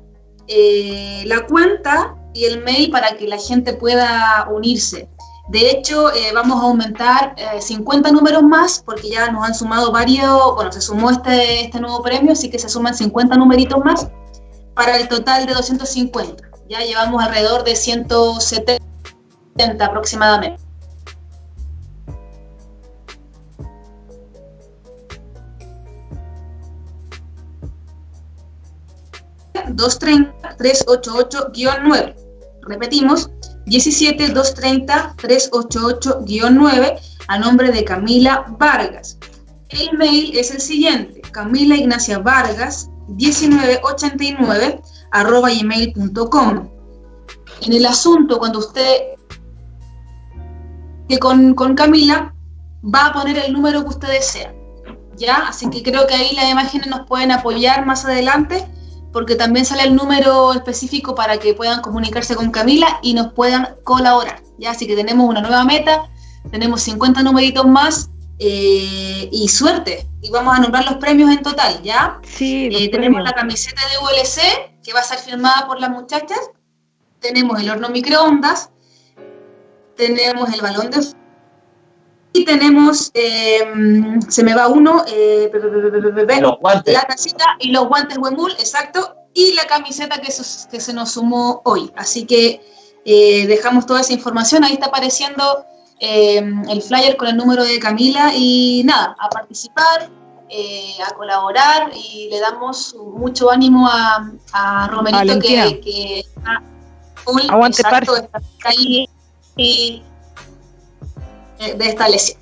la cuenta y el mail para que la gente pueda unirse. De hecho, eh, vamos a aumentar 50 eh, números más porque ya nos han sumado varios, bueno, se sumó este, este nuevo premio, así que se suman 50 numeritos más para el total de 250. Ya llevamos alrededor de 170 aproximadamente. ...230-388-9. Repetimos, 17 230 388-9 a nombre de Camila Vargas. El mail es el siguiente, Camila Ignacia Vargas 1989 arroba gmail.com. En el asunto, cuando usted que con, con Camila va a poner el número que usted desea. ¿Ya? Así que creo que ahí las imágenes nos pueden apoyar más adelante porque también sale el número específico para que puedan comunicarse con Camila y nos puedan colaborar. ¿ya? Así que tenemos una nueva meta, tenemos 50 numeritos más eh, y suerte. Y vamos a nombrar los premios en total, ¿ya? Sí, eh, tenemos la camiseta de ULC, que va a ser firmada por las muchachas. Tenemos el horno microondas. Tenemos el balón de tenemos, eh, se me va uno, eh, los guantes. la tacita y los guantes Wemul, exacto, y la camiseta que, que se nos sumó hoy. Así que eh, dejamos toda esa información, ahí está apareciendo el flyer con el número de Camila. Y nada, a participar, a colaborar. Y le damos mucho ánimo a, a Romerito que, que, está Aguante exacto, está ahí y de esta lesión.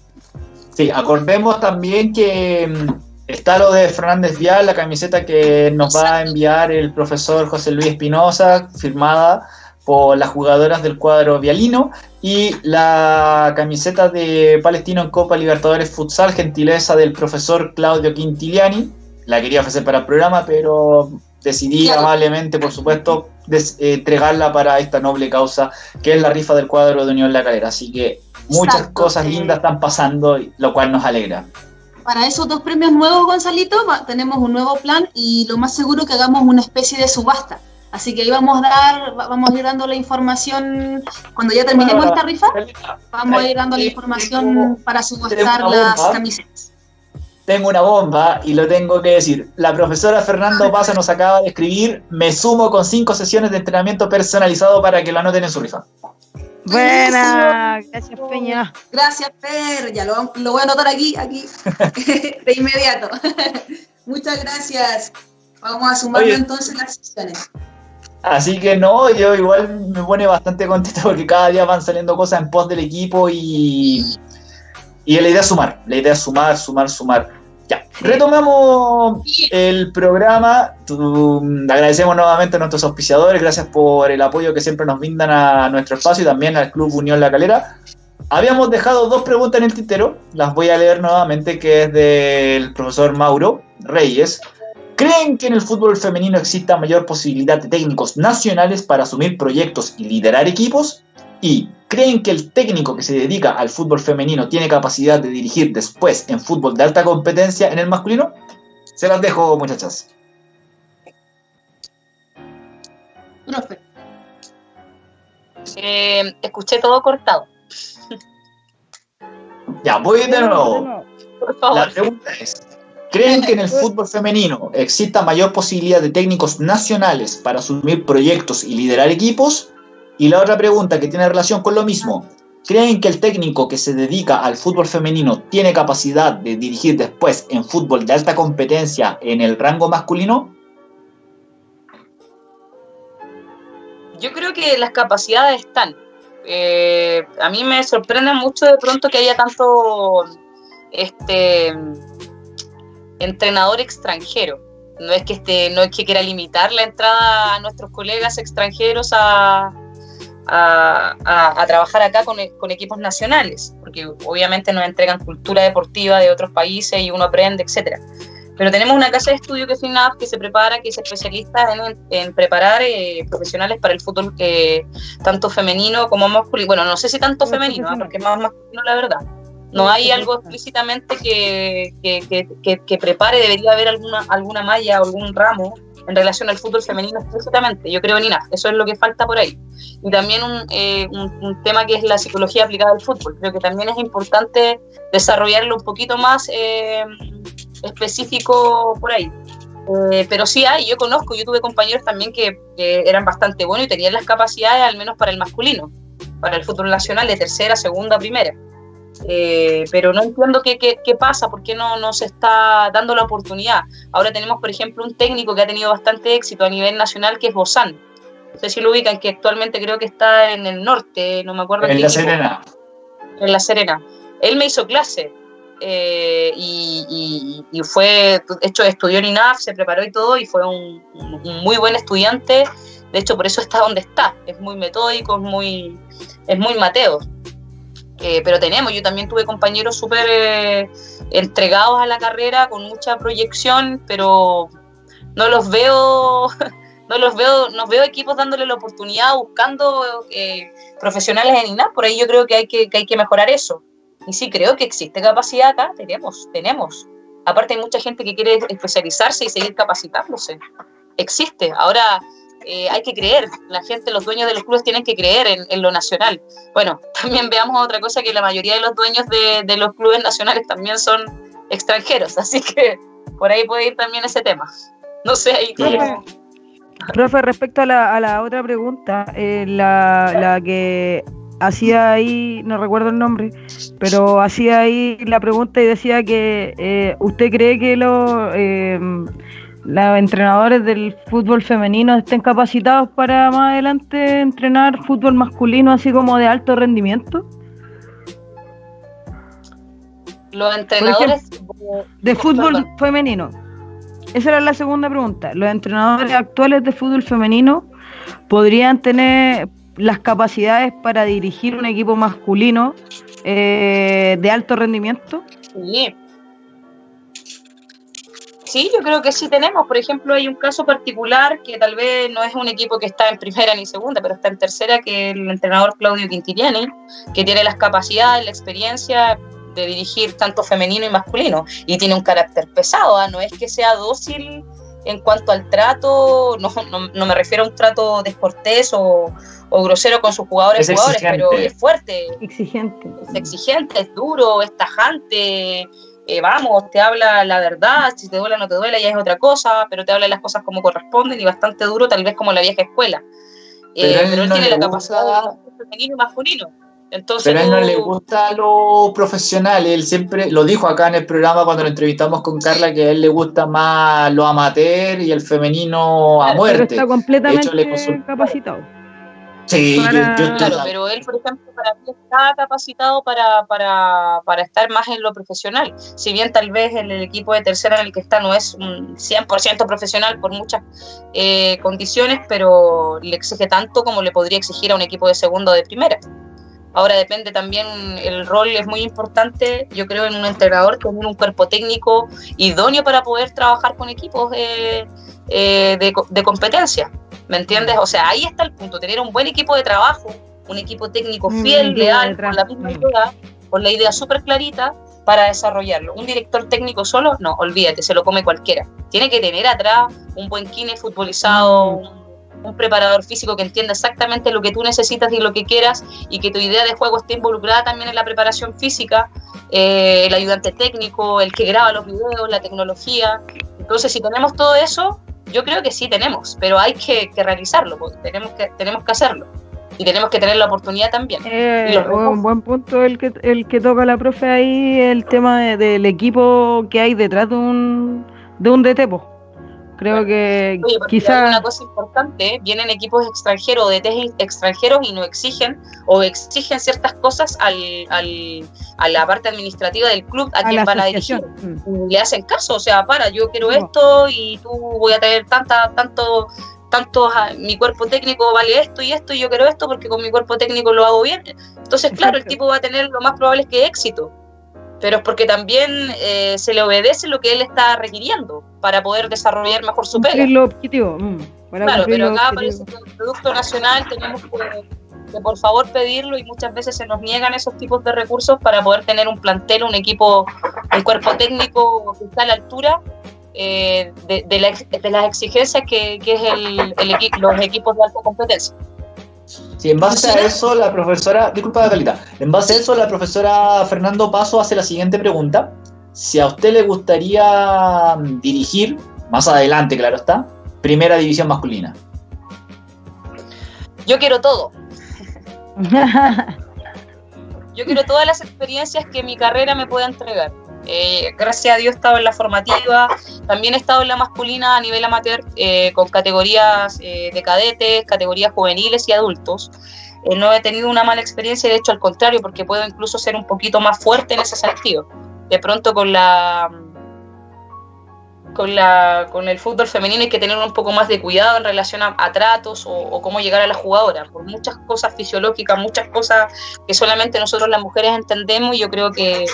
Sí, acordemos también que mm, está lo de Fernández Vial, la camiseta que nos va a enviar el profesor José Luis Espinosa, firmada por las jugadoras del cuadro vialino, y la camiseta de Palestino en Copa Libertadores Futsal, gentileza del profesor Claudio Quintiliani. La quería ofrecer para el programa, pero decidí amablemente, por supuesto, eh, entregarla para esta noble causa, que es la rifa del cuadro de Unión La Calera. Así que muchas cosas lindas están pasando, lo cual nos alegra. Para esos dos premios nuevos, Gonzalito, tenemos un nuevo plan y lo más seguro que hagamos una especie de subasta. Así que ahí vamos a dar, vamos a ir dando la información cuando ya terminemos esta rifa, vamos a ir dando la información para subastar las camisetas. Tengo una bomba y lo tengo que decir. La profesora Fernando Pasa nos acaba de escribir, me sumo con cinco sesiones de entrenamiento personalizado para que lo anoten en su rifa. Buena, gracias Peña. Gracias Per, ya lo, voy a anotar aquí, aquí, de inmediato. Muchas gracias. Vamos a sumarlo entonces las sesiones. Así que no, yo igual me pone bastante contento porque cada día van saliendo cosas en pos del equipo y, y la idea es sumar, la idea es sumar, sumar, sumar. Ya, retomamos el programa. agradecemos nuevamente a nuestros auspiciadores, gracias por el apoyo que siempre nos brindan a nuestro espacio y también al Club Unión La Calera. Habíamos dejado dos preguntas en el tintero, las voy a leer nuevamente, que es del profesor Mauro Reyes. ¿Creen que en el fútbol femenino exista mayor posibilidad de técnicos nacionales para asumir proyectos y liderar equipos? ¿Y creen que el técnico que se dedica al fútbol femenino tiene capacidad de dirigir después en fútbol de alta competencia en el masculino? Se las dejo, muchachas. Profe. Eh, escuché todo cortado. Ya, voy de nuevo. La pregunta es, ¿creen que en el fútbol femenino exista mayor posibilidad de técnicos nacionales para asumir proyectos y liderar equipos? Y la otra pregunta que tiene relación con lo mismo, ¿creen que el técnico que se dedica al fútbol femenino tiene capacidad de dirigir después en fútbol de alta competencia en el rango masculino? Yo creo que las capacidades están. Eh, a mí me sorprende mucho de pronto que haya tanto este entrenador extranjero. No es que este, no es que quiera limitar la entrada a nuestros colegas extranjeros a, a, trabajar acá con, equipos nacionales, porque obviamente nos entregan cultura deportiva de otros países y uno aprende, etcétera. Pero tenemos una casa de estudio que es FINAF que se prepara, que es especialista en, preparar eh, profesionales para el fútbol eh, tanto femenino como masculino. Bueno, no sé si tanto femenino, ¿ah? porque es más masculino la verdad. No hay algo explícitamente que, que, que, que, prepare, debería haber alguna, alguna malla o algún ramo en relación al fútbol femenino explícitamente. Yo creo en INAF, eso es lo que falta por ahí. Y también eh, un, un, tema que es la psicología aplicada al fútbol. Creo que también es importante desarrollarlo un poquito más eh, específico por ahí. Eh, pero sí hay, yo conozco, yo tuve compañeros también que, que, eran bastante buenos y tenían las capacidades, al menos para el masculino, para el fútbol nacional de tercera, segunda, primera. Eh, pero no entiendo qué, qué, qué, pasa, por qué no, no se está dando la oportunidad. Ahora tenemos, por ejemplo, un técnico que ha tenido bastante éxito a nivel nacional, que es Bozán. No sé si lo ubican, que actualmente creo que está en el norte, no me acuerdo. En La Serena. En La Serena. Él me hizo clase eh, y, y, y, fue, hecho, estudió en INAF, se preparó y todo, y fue un, un, muy buen estudiante. De hecho, por eso está donde está. Es muy metódico, es muy, es muy Mateo. Eh, pero tenemos, yo también tuve compañeros súper eh, entregados a la carrera, con mucha proyección, pero no los veo, no los veo, no veo equipos dándole la oportunidad, buscando eh, profesionales en INAP, por ahí yo creo que hay que hay que mejorar eso. Y sí, creo que existe capacidad acá, tenemos, tenemos. Aparte hay mucha gente que quiere especializarse y seguir capacitándose. Existe. Ahora, eh, hay que creer, la gente, los dueños de los clubes tienen que creer en, lo nacional. Bueno, también veamos otra cosa, que la mayoría de los dueños de, los clubes nacionales también son extranjeros, así que por ahí puede ir también ese tema. No sé, ahí... Profe respecto a la, otra pregunta, eh, la, que hacía ahí, no recuerdo el nombre, pero hacía ahí la pregunta y decía que eh, usted cree que los eh, los entrenadores del fútbol femenino estén capacitados para más adelante entrenar fútbol masculino así como de alto rendimiento? Los entrenadores ejemplo, de fútbol femenino. Esa era la segunda pregunta. ¿Los entrenadores actuales de fútbol femenino podrían tener las capacidades para dirigir un equipo masculino eh, de alto rendimiento? Sí, Sí, yo creo que sí tenemos. Por ejemplo, hay un caso particular que tal vez no es un equipo que está en primera ni segunda, pero está en tercera, que el entrenador Claudio Quintiliani, que tiene las capacidades, la experiencia de dirigir tanto femenino y masculino, y tiene un carácter pesado, ¿eh? no es que sea dócil en cuanto al trato, no, no, no me refiero a un trato descortés o, o grosero con sus jugadores, es jugadores pero es fuerte. Exigente. Es exigente, es duro, es tajante, eh, vamos, te habla la verdad, si te duele o no te duele, ya es otra cosa, pero te habla las cosas como corresponden y bastante duro, tal vez como la vieja escuela. Eh, pero, él, pero él no tiene la capacidad de femenino y masculino. Entonces, pero a él no le gusta lo profesional, él siempre lo dijo acá en el programa cuando lo entrevistamos con Carla, que a él le gusta más lo amateur y el femenino a muerte. Pero está completamente hecho, capacitado. Sí, para... yo, yo claro, pero él, por ejemplo, para mí está capacitado para, para, para, estar más en lo profesional. Si bien tal vez el, el, equipo de tercera en el que está no es un 100% profesional por muchas eh, condiciones, pero le exige tanto como le podría exigir a un equipo de segunda o de primera. Ahora depende también, el rol es muy importante, yo creo, en un entrenador tener un cuerpo técnico idóneo para poder trabajar con equipos eh, eh, de, de competencia. ¿Me entiendes? O sea, ahí está el punto, tener un buen equipo de trabajo, un equipo técnico fiel, mm, leal, con la misma idea, con la idea súper clarita para desarrollarlo. Un director técnico solo, no, olvídate, se lo come cualquiera. Tiene que tener atrás un buen kine futbolizado, un, un preparador físico que entienda exactamente lo que tú necesitas y lo que quieras y que tu idea de juego esté involucrada también en la preparación física, eh, el ayudante técnico, el que graba los videos, la tecnología. Entonces, si tenemos todo eso, yo creo que sí tenemos, pero hay que, que realizarlo, porque tenemos que, tenemos que hacerlo. Y tenemos que tener la oportunidad también. Eh, un buen punto el que, el que toca la profe ahí, el tema de, del equipo que hay detrás de un, de un DT. Creo que Oye, quizás... una cosa importante, vienen equipos extranjeros, de test extranjeros y no exigen o exigen ciertas cosas al, al, a la parte administrativa del club a, a quien van a dirigir. Mm. Le hacen caso, o sea, para, yo quiero no. esto y tú voy a tener tanta, tanto, tanto, mi cuerpo técnico vale esto y esto y yo quiero esto porque con mi cuerpo técnico lo hago bien. Entonces, claro, Exacto. el tipo va a tener lo más probable es que éxito pero es porque también eh, se le obedece lo que él está requiriendo para poder desarrollar mejor su pega. lo objetivo. Mm, claro, pero acá parece que el Producto Nacional tenemos que, por favor pedirlo y muchas veces se nos niegan esos tipos de recursos para poder tener un plantel, un equipo, un cuerpo técnico que está a la altura eh, de, las exigencias que, es el, los equipos de alta competencia. Sí, en base a eso, la profesora, disculpa Calita, en base a eso, la profesora Fernando Paso hace la siguiente pregunta. Si a usted le gustaría mm, dirigir, más adelante, claro está, primera división masculina. Yo quiero todo. Yo quiero todas las experiencias que mi carrera me pueda entregar. Eh, gracias a Dios he estado en la formativa, también he estado en la masculina a nivel amateur eh, con categorías eh, de cadetes, categorías juveniles y adultos. no he tenido una mala experiencia, de hecho al contrario, porque puedo incluso ser un poquito más fuerte en ese sentido. De pronto con la con, la, con el fútbol femenino hay que tener un poco más de cuidado en relación a, tratos o, o, cómo llegar a la jugadora, por muchas cosas fisiológicas, muchas cosas que solamente nosotros las mujeres entendemos y yo creo que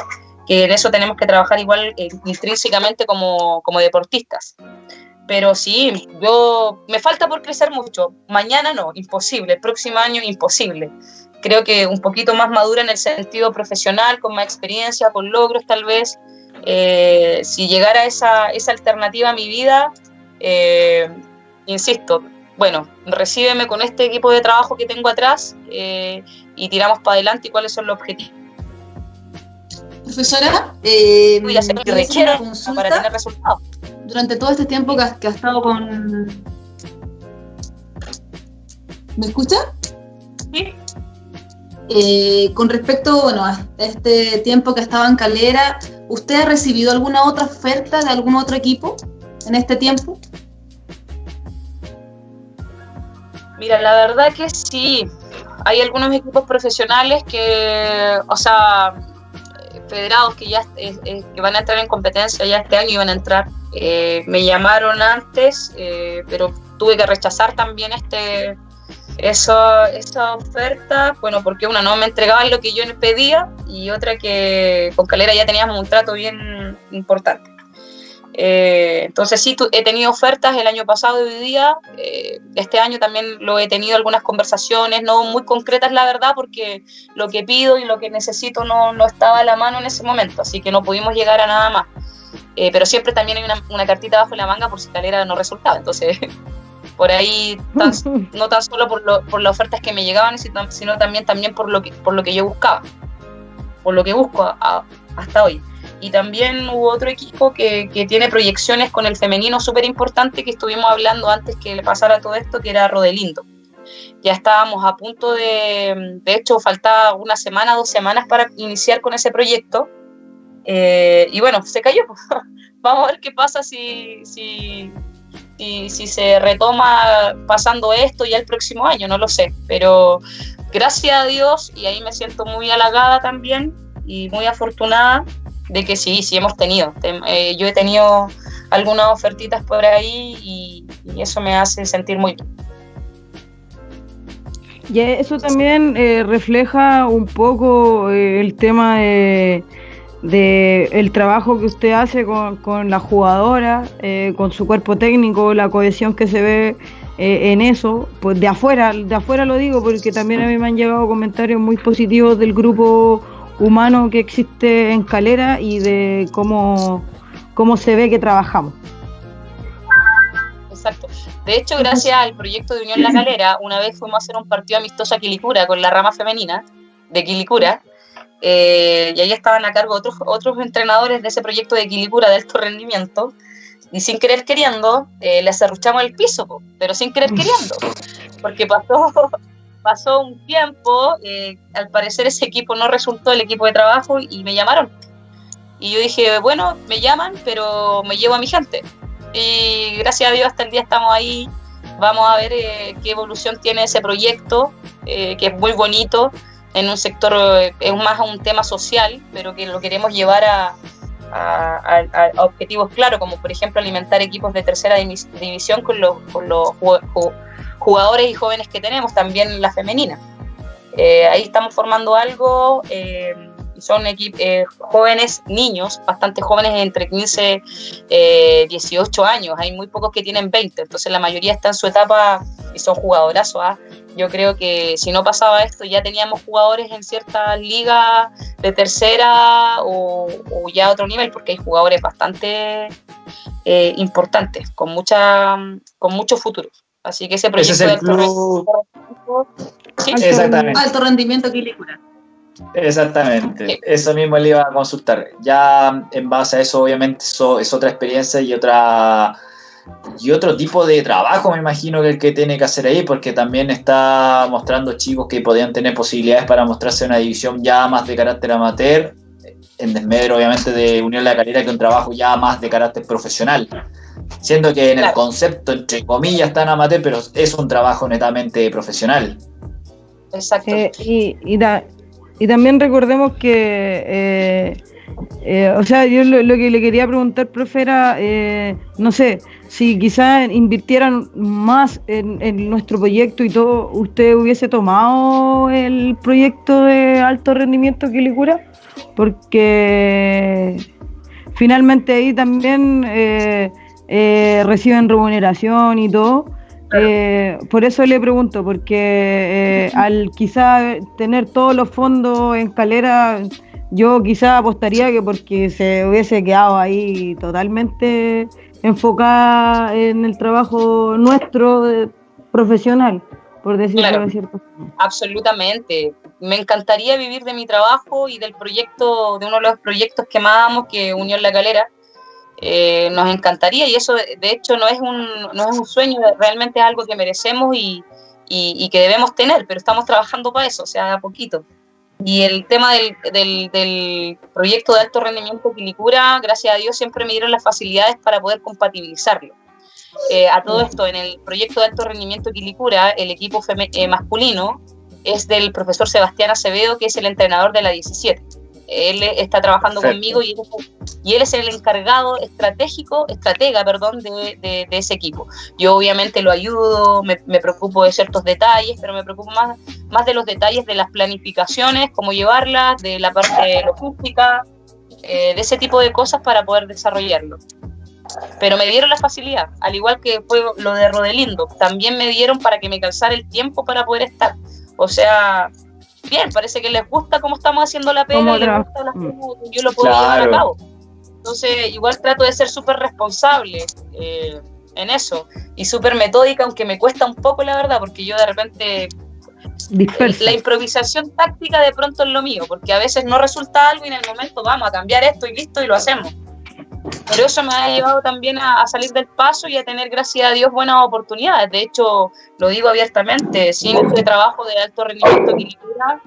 que en eso tenemos que trabajar igual eh, intrínsecamente como, como deportistas. Pero sí, yo me falta por crecer mucho. Mañana no, imposible. Próximo año, imposible. Creo que un poquito más madura en el sentido profesional, con más experiencia, con logros tal vez. Eh, si llegara esa, esa alternativa a mi vida, eh, insisto, bueno, recíbeme con este equipo de trabajo que tengo atrás y tiramos para adelante y cuáles son los objetivos Profesora, eh, voy a hacer lo que requiera para tener resultados. Durante todo este tiempo que, ha estado con... ¿Me escucha? Sí. Eh, con respecto bueno, a este tiempo que estaba en Calera, ¿usted ha recibido alguna otra oferta de algún otro equipo en este tiempo? Mira, la verdad que sí. Hay algunos equipos profesionales que, o sea, federados que ya que van a entrar en competencia ya este año iban a entrar. Eh, me llamaron antes, eh, pero tuve que rechazar también este eso, esa oferta, bueno, porque una no me entregaban lo que yo pedía y otra que con Calera ya teníamos un trato bien importante. Eh, entonces sí, he tenido ofertas el año pasado y hoy día, eh, este año también lo he tenido algunas conversaciones, no muy concretas la verdad, porque lo que pido y lo que necesito no, no estaba a la mano en ese momento, así que no pudimos llegar a nada más. Eh, pero siempre también hay una, una, cartita bajo la manga por si Calera no resultaba, entonces por ahí no tan solo por, lo, por las ofertas que me llegaban, sino también, también por, lo que, por lo que yo buscaba, por lo que busco hasta hoy. Y también hubo otro equipo que, que tiene proyecciones con el femenino súper importante que estuvimos hablando antes que le pasara todo esto, que era Rodelindo. Ya estábamos a punto de, de hecho, faltaba una semana, dos semanas para iniciar con ese proyecto. Eh, y bueno, se cayó. Vamos a ver qué pasa si, si, si, si, se retoma pasando esto ya el próximo año, no lo sé. Pero gracias a Dios, y ahí me siento muy halagada también y muy afortunada, de que sí, sí hemos tenido. Eh, yo he tenido algunas ofertitas por ahí y, eso me hace sentir muy bien. Y eso también eh, refleja un poco eh, el tema de, el trabajo que usted hace con, con la jugadora, con su cuerpo técnico, la cohesión que se ve en eso, pues de afuera, de afuera lo digo porque también a mí me han llegado comentarios muy positivos del grupo humano que existe en Calera y de cómo, cómo se ve que trabajamos. Exacto. De hecho, gracias al proyecto de Unión La Calera, una vez fuimos a hacer un partido amistoso a Quilicura con la rama femenina de Quilicura, eh, y ahí estaban a cargo otros, otros entrenadores de ese proyecto de Quilicura de alto rendimiento, y sin querer queriendo, eh, les arruchamos el piso, pero sin querer queriendo, porque pasó, pasó un tiempo, eh, al parecer ese equipo no resultó el equipo de trabajo y me llamaron. Y yo dije, bueno, me llaman, pero me llevo a mi gente. Y gracias a Dios hasta el día estamos ahí. Vamos a ver eh, qué evolución tiene ese proyecto, eh, que es muy bonito, en un sector, es más un tema social, pero que lo queremos llevar a, a, objetivos claros, como por ejemplo alimentar equipos de tercera división con los, con los jugadores y jóvenes que tenemos, también la femenina. Eh, ahí estamos formando algo, eh, son eh, jóvenes, niños, bastante jóvenes, entre 15 y 18 años. Hay muy pocos que tienen 20, entonces la mayoría está en su etapa y son jugadorazos. ¿ah? Yo creo que si no pasaba esto, ya teníamos jugadores en ciertas ligas de tercera o, ya otro nivel, porque hay jugadores bastante eh, importantes, con, mucha, con muchos futuros. Así que ese proyecto de alto rendimiento. Exactamente. Alto rendimiento Exactamente, eso mismo le iba a consultar. Ya en base a eso, obviamente, eso es otra experiencia y otra y otro tipo de trabajo me imagino que el que tiene que hacer ahí, porque también está mostrando chicos que podían tener posibilidades para mostrarse en una división ya más de carácter amateur, en desmedro obviamente de Unión La Calera, que un trabajo ya más de carácter profesional. Siendo que en el concepto, entre comillas, está en amateur, pero es un trabajo netamente profesional. Exacto. Eh, y, y, también recordemos que eh, eh, o sea, yo lo, que le quería preguntar, profe, era, eh, no sé, si quizás invirtieran más en, nuestro proyecto y todo, ¿usted hubiese tomado el proyecto de alto rendimiento Quilicura? Porque finalmente ahí también eh, reciben remuneración y todo. por eso le pregunto, porque al quizás tener todos los fondos en calera yo quizá apostaría que porque se hubiese quedado ahí totalmente enfocada en el trabajo nuestro eh, profesional, por decirlo de cierto Absolutamente. Me encantaría vivir de mi trabajo y del proyecto, de uno de los proyectos que más amo, que Unión La Calera. Eh, nos encantaría y eso de hecho no es un, no es un sueño, realmente es algo que merecemos y, y que debemos tener, pero estamos trabajando para eso, o sea, a poquito. Y el tema del, del, proyecto de alto rendimiento Quilicura, gracias a Dios, siempre me dieron las facilidades para poder compatibilizarlo. Eh, a todo esto, en el proyecto de alto rendimiento Quilicura, el equipo eh, masculino es del profesor Sebastián Acevedo, que es el entrenador de la 17 él está trabajando conmigo y él, es el encargado estratégico, estratega, perdón, de, ese equipo. Yo obviamente lo ayudo, me, preocupo de ciertos detalles, pero me preocupo más, más de los detalles de las planificaciones, cómo llevarlas, de la parte logística, eh, de ese tipo de cosas para poder desarrollarlo. Pero me dieron la facilidad, al igual que fue lo de Rodelindo, también me dieron para que me calzara el tiempo para poder estar. O sea, bien, parece que les gusta cómo estamos haciendo la pega y les gusta las mm. yo lo puedo llevar a cabo. Entonces, igual trato de ser súper responsable eh, en eso y súper metódica, aunque me cuesta un poco, la verdad, porque yo de repente la improvisación táctica de pronto es lo mío, porque a veces no resulta algo y en el momento vamos a cambiar esto y listo y lo hacemos. Pero eso me ha llevado también a, salir del paso y a tener, gracias a Dios, buenas oportunidades. De hecho, lo digo abiertamente, sin este trabajo de alto rendimiento equilibrado,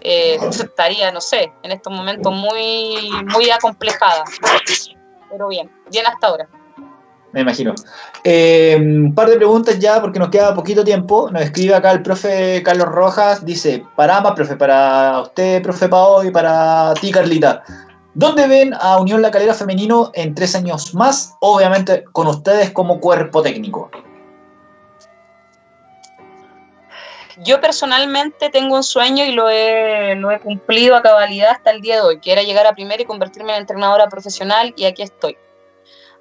eh, estaría, no sé, en estos momentos muy, muy acomplejada. Pero bien, bien hasta ahora. Me imagino. Eh, un par de preguntas ya, porque nos queda poquito tiempo. Nos escribe acá el profe Carlos Rojas. Dice, para ambas, profe, para usted, profe Pao, y para ti, Carlita. ¿Dónde ven a Unión La Calera Femenino en tres años más? Obviamente con ustedes como cuerpo técnico. Yo personalmente tengo un sueño y lo he, cumplido a cabalidad hasta el día de hoy, que era llegar a primera y convertirme en entrenadora profesional y aquí estoy.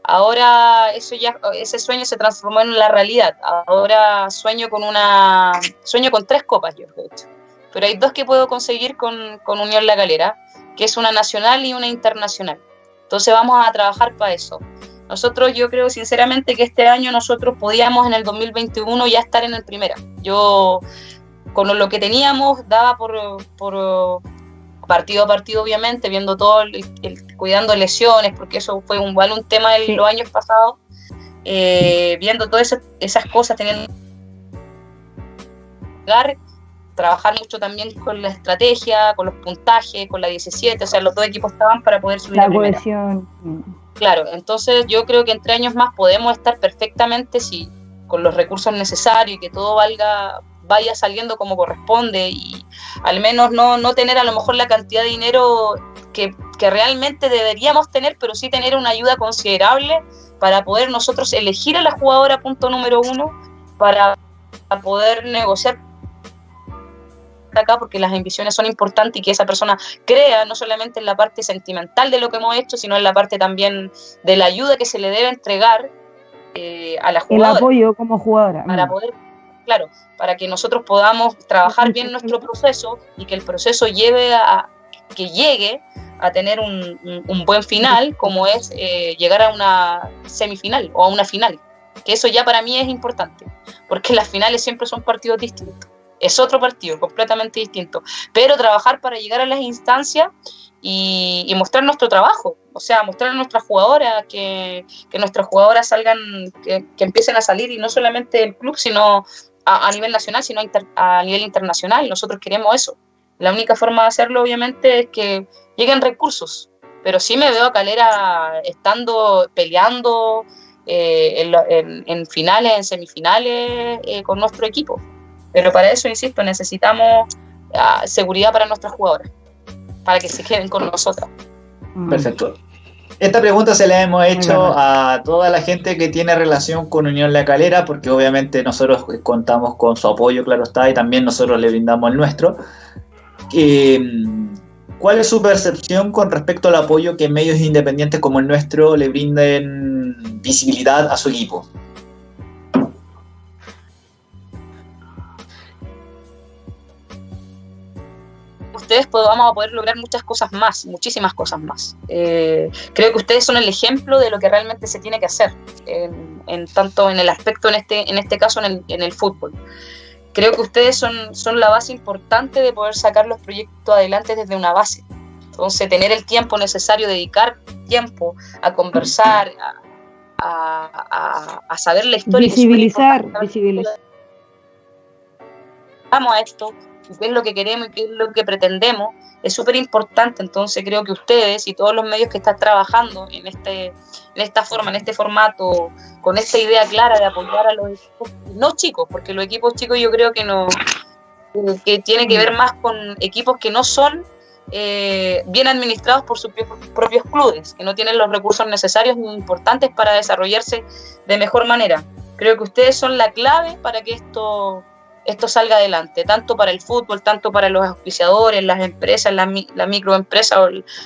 Ahora eso ya, ese sueño se transformó en la realidad. Ahora sueño con una, sueño con tres copas yo, de hecho. Pero hay dos que puedo conseguir con, con Unión La Calera que es una nacional y una internacional. Entonces vamos a trabajar para eso. Nosotros, yo creo sinceramente que este año nosotros podíamos en el 2021 ya estar en el primera. Yo, con lo que teníamos, daba por, por partido a partido, obviamente, viendo todo, el, cuidando lesiones, porque eso fue un, un tema de los años pasados, eh, viendo todas esas, cosas, teniendo trabajar mucho también con la estrategia, con los puntajes, con la 17, o sea, los dos equipos estaban para poder subir la cohesión. Claro, entonces yo creo que entre años más podemos estar perfectamente si con los recursos necesarios y que todo valga vaya saliendo como corresponde y al menos no, no tener a lo mejor la cantidad de dinero que, que realmente deberíamos tener, pero sí tener una ayuda considerable para poder nosotros elegir a la jugadora punto número uno, para poder negociar acá porque las ambiciones son importantes y que esa persona crea no solamente en la parte sentimental de lo que hemos hecho, sino en la parte también de la ayuda que se le debe entregar eh, a la jugadora. El apoyo como jugadora. Para poder, claro, para que nosotros podamos trabajar bien nuestro proceso y que el proceso lleve a, que llegue a tener un, buen final, como es eh, llegar a una semifinal o a una final. Que eso ya para mí es importante, porque las finales siempre son partidos distintos. Es otro partido, completamente distinto. Pero trabajar para llegar a las instancias y, mostrar nuestro trabajo, o sea, mostrar a nuestras jugadoras, que, nuestras jugadoras salgan, que, empiecen a salir y no solamente del club, sino a, nivel nacional, sino a nivel internacional. Nosotros queremos eso. La única forma de hacerlo, obviamente, es que lleguen recursos. Pero sí me veo a Calera estando, peleando eh, en, finales, en semifinales eh, con nuestro equipo. Pero para eso, insisto, necesitamos ah, seguridad para nuestras jugadoras, para que se queden con nosotras. Mm. Perfecto. Esta pregunta se la hemos hecho a toda la gente que tiene relación con Unión La Calera, porque obviamente nosotros contamos con su apoyo, claro está, y también nosotros le brindamos el nuestro. ¿Cuál es su percepción con respecto al apoyo que medios independientes como el nuestro le brinden visibilidad a su equipo? Ustedes vamos a poder lograr muchas cosas más, muchísimas cosas más. Eh, creo que ustedes son el ejemplo de lo que realmente se tiene que hacer, en, tanto en el aspecto, en este, en este caso, en el, en el fútbol creo que ustedes son, son la base importante de poder sacar los proyectos adelante desde una base. Entonces, tener el tiempo necesario, dedicar tiempo a conversar, a, a, saber la historia. Visibilizar, visibilizar. Vamos a esto, qué es lo que queremos y qué es lo que pretendemos, es súper importante. Entonces creo que ustedes y todos los medios que están trabajando en, este, en esta forma, en este formato, con esta idea clara de apoyar a los equipos, no chicos, porque los equipos chicos yo creo que no que tiene que ver más con equipos que no son eh, bien administrados por sus propios clubes, que no tienen los recursos necesarios ni importantes para desarrollarse de mejor manera. Creo que ustedes son la clave para que esto esto salga adelante, tanto para el fútbol, tanto para los auspiciadores, las empresas, las la microempresas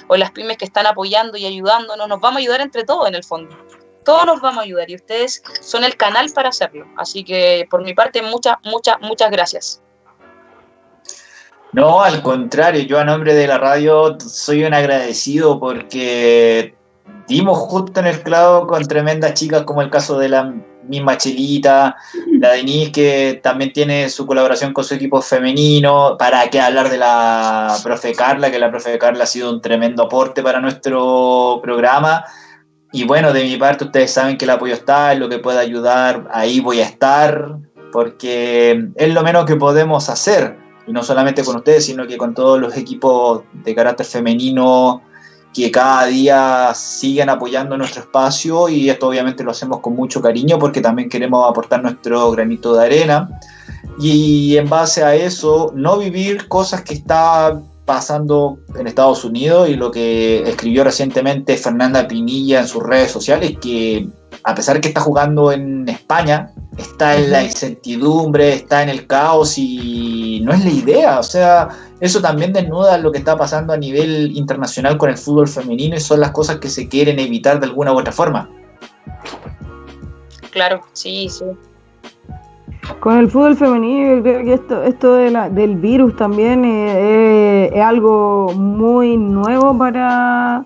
o, las pymes que están apoyando y ayudándonos, nos vamos a ayudar entre todos en el fondo. Todos nos vamos a ayudar y ustedes son el canal para hacerlo. Así que por mi parte, muchas, muchas, muchas gracias. No, al contrario, yo a nombre de la radio soy un agradecido porque dimos justo en el clavo con tremendas chicas como el caso de la misma Chelita, la Denise que también tiene su colaboración con su equipo femenino, para qué hablar de la profe Carla, que la profe Carla ha sido un tremendo aporte para nuestro programa. Y bueno, de mi parte ustedes saben que el apoyo está, en lo que pueda ayudar, ahí voy a estar, porque es lo menos que podemos hacer, y no solamente con ustedes, sino que con todos los equipos de carácter femenino que cada día sigan apoyando nuestro espacio y esto obviamente lo hacemos con mucho cariño porque también queremos aportar nuestro granito de arena. Y en base a eso no vivir cosas que está pasando en Estados Unidos y lo que escribió recientemente Fernanda Pinilla en sus redes sociales que a pesar que está jugando en España está en la incertidumbre, está en el caos y no es la idea, o sea, eso también desnuda lo que está pasando a nivel internacional con el fútbol femenino y son las cosas que se quieren evitar de alguna u otra forma. Claro, sí, sí. Con el fútbol femenino, creo que esto, esto del virus también es, algo muy nuevo para,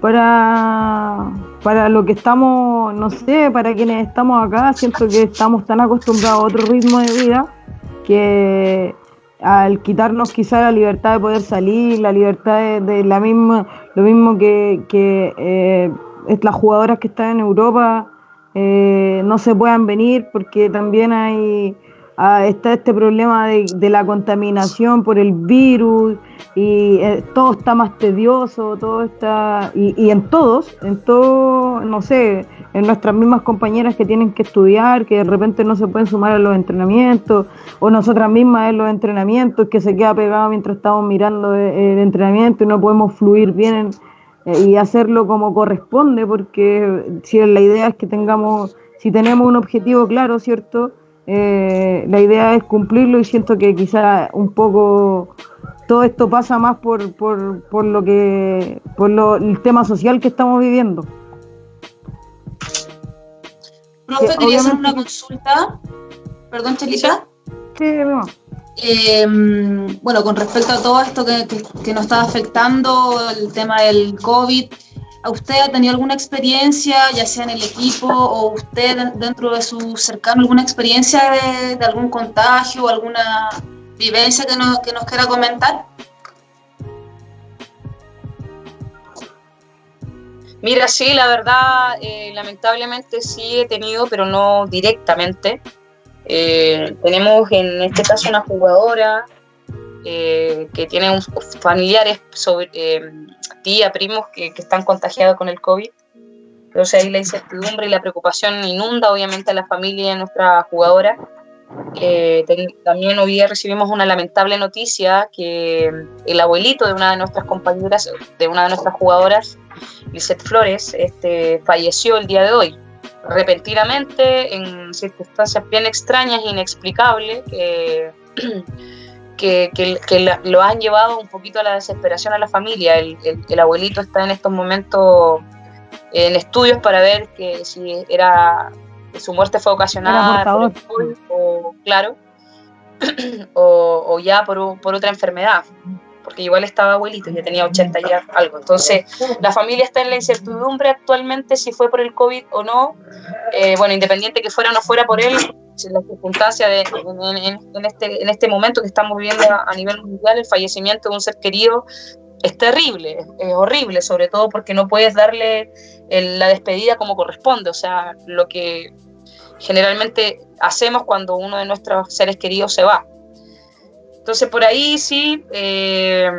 para, para lo que estamos, no sé, para quienes estamos acá. Siento que estamos tan acostumbrados a otro ritmo de vida que al quitarnos quizá la libertad de poder salir, la libertad de, la misma, lo mismo que, que eh, las jugadoras que están en Europa eh, no se puedan venir porque también hay ah, está este problema de, la contaminación por el virus y eh, todo está más tedioso, todo está y, y en todos, en todo, no sé, en nuestras mismas compañeras que tienen que estudiar, que de repente no se pueden sumar a los entrenamientos, o nosotras mismas en los entrenamientos, que se queda pegado mientras estamos mirando el entrenamiento y no podemos fluir bien eh, y hacerlo como corresponde, porque si la idea es que tengamos, si tenemos un objetivo claro, ¿cierto? eh, la idea es cumplirlo y siento que quizá un poco todo esto pasa más por, por, por lo que por lo, el tema social que estamos viviendo. Profe, quería hacer una consulta. Perdón, Chelita. Sí, no. Eh, bueno, con respecto a todo esto que, que, nos está afectando, el tema del COVID, ¿a usted ha tenido alguna experiencia, ya sea en el equipo o usted dentro de su cercano, alguna experiencia de, de algún contagio o alguna vivencia que nos, que nos quiera comentar? Mira, sí, la verdad, eh, lamentablemente sí he tenido, pero no directamente. Eh, tenemos en este caso una jugadora eh, que tiene familiares, tía, primos que, que, están contagiados con el COVID. Entonces ahí la incertidumbre y la preocupación inunda obviamente a la familia de nuestra jugadora. Eh, también hoy recibimos una lamentable noticia que el abuelito de una de nuestras compañeras, de una de nuestras jugadoras, Lisette Flores, este, falleció el día de hoy, repentinamente, en circunstancias bien extrañas e inexplicables, que, que, lo han llevado un poquito a la desesperación a la familia. El, el abuelito está en estos momentos en estudios para ver que si era su muerte fue ocasionada por o, claro, o, ya por, por, otra enfermedad, porque igual estaba abuelito, ya tenía 80 ya algo. Entonces, la familia está en la incertidumbre actualmente si fue por el COVID o no. Eh, bueno, independiente que fuera o no fuera por él, la circunstancia de, en, este, en este momento que estamos viviendo a, a nivel mundial, el fallecimiento de un ser querido es terrible, es horrible, sobre todo porque no puedes darle la despedida como corresponde, o sea, lo que generalmente hacemos cuando uno de nuestros seres queridos se va. Entonces por ahí sí, eh,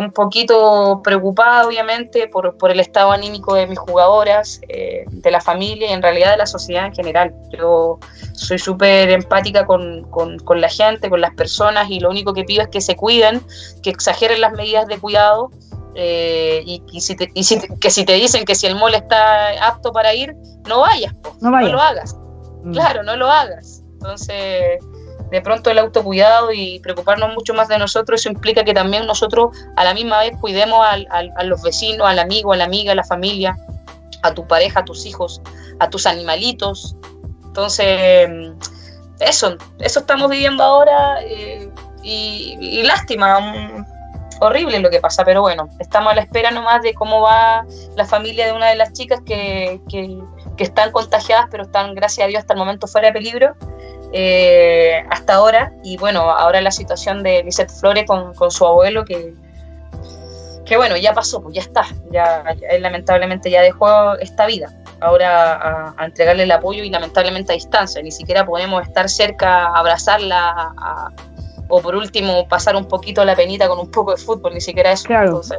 un poquito preocupada obviamente por, por, el estado anímico de mis jugadoras, eh, de la familia y en realidad de la sociedad en general. Yo soy súper empática con, con, con, la gente, con las personas y lo único que pido es que se cuiden, que exageren las medidas de cuidado eh, y, y, si te, y si que si te dicen que si el mall está apto para ir, no vayas, no, vayas. no lo hagas. Mm. Claro, no lo hagas. Entonces, de pronto el autocuidado y preocuparnos mucho más de nosotros, eso implica que también nosotros a la misma vez cuidemos al, a los vecinos, al amigo, a la amiga, a la familia, a tu pareja, a tus hijos, a tus animalitos. Entonces, eso, eso estamos viviendo ahora eh, y, lástima, horrible lo que pasa, pero bueno, estamos a la espera nomás de cómo va la familia de una de las chicas que que están contagiadas, pero están, gracias a Dios, hasta el momento fuera de peligro. Eh, hasta ahora, y bueno, ahora la situación de Lisette Flores con, con, su abuelo, que, que bueno, ya pasó, pues ya está, ya, él lamentablemente ya dejó esta vida, ahora a, a, entregarle el apoyo y lamentablemente a distancia, ni siquiera podemos estar cerca, abrazarla, a, o por último pasar un poquito la penita con un poco de fútbol, ni siquiera eso. Claro. Entonces,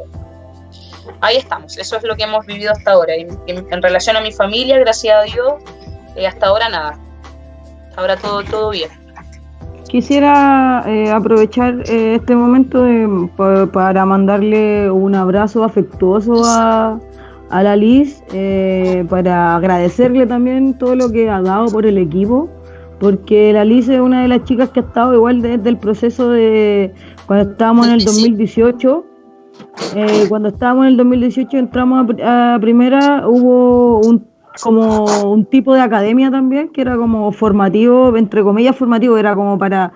ahí estamos, eso es lo que hemos vivido hasta ahora. Y, en relación a mi familia, gracias a Dios, eh, hasta ahora nada. Ahora todo, todo bien. Quisiera eh, aprovechar eh, este momento de, para mandarle un abrazo afectuoso a, a la Liz, eh, para agradecerle también todo lo que ha dado por el equipo, porque la Liz es una de las chicas que ha estado igual desde el proceso de cuando estábamos en el 2018 eh, cuando estábamos en el 2018 entramos a, primera, hubo un como un tipo de academia también que era como formativo, entre comillas formativo, era como para,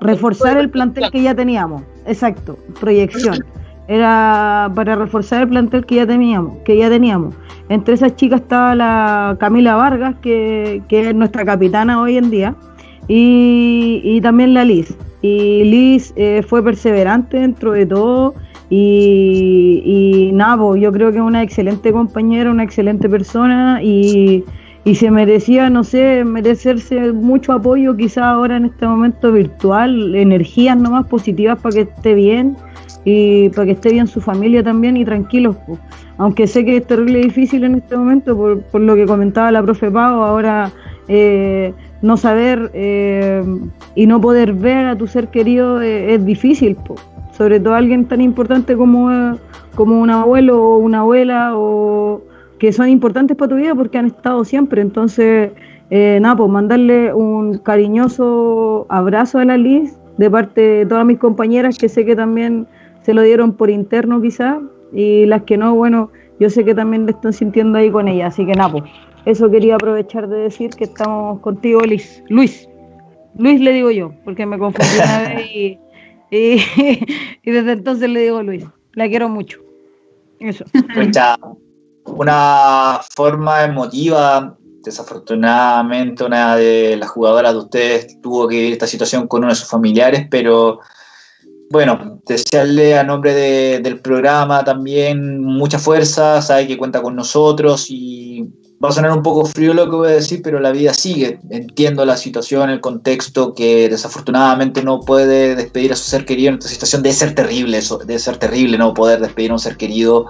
reforzar el plantel que ya teníamos. Exacto, proyección. Era para reforzar el plantel que ya teníamos, que ya teníamos. Entre esas chicas estaba la Camila Vargas, que, que es nuestra capitana hoy en día, y, y también la Liz. Y Liz eh, fue perseverante dentro de todo y, y nada, pues, yo creo que es una excelente compañera, una excelente persona y, y se merecía, no sé, merecerse mucho apoyo quizás ahora en este momento virtual, energías nomás positivas para que esté bien y para que esté bien su familia también y tranquilos. Pues. Aunque sé que es terrible difícil en este momento por, por lo que comentaba la profe Pau, ahora eh, no saber eh, y no poder ver a tu ser querido eh, es difícil. Pues sobre todo alguien tan importante como, como un abuelo o una abuela o que son importantes para tu vida porque han estado siempre. Entonces, eh, nada, pues mandarle un cariñoso abrazo a la Liz de parte de todas mis compañeras que sé que también se lo dieron por interno quizás y las que no, bueno, yo sé que también le están sintiendo ahí con ella, así que nada, pues eso quería aprovechar de decir que estamos contigo, Liz. Luis. Luis le digo yo, porque me confundí una vez y, y, desde entonces le digo Luis. La quiero mucho. Eso. Una forma emotiva, desafortunadamente una de las jugadoras de ustedes tuvo que vivir esta situación con uno de sus familiares, pero bueno, desearle a nombre del programa también mucha fuerza, sabe que cuenta con nosotros y va a sonar un poco frío lo que voy a decir, pero la vida sigue. Entiendo la situación, el contexto, que desafortunadamente no puede despedir a su ser querido en esta situación. Debe ser terrible eso, debe ser terrible no poder despedir a un ser querido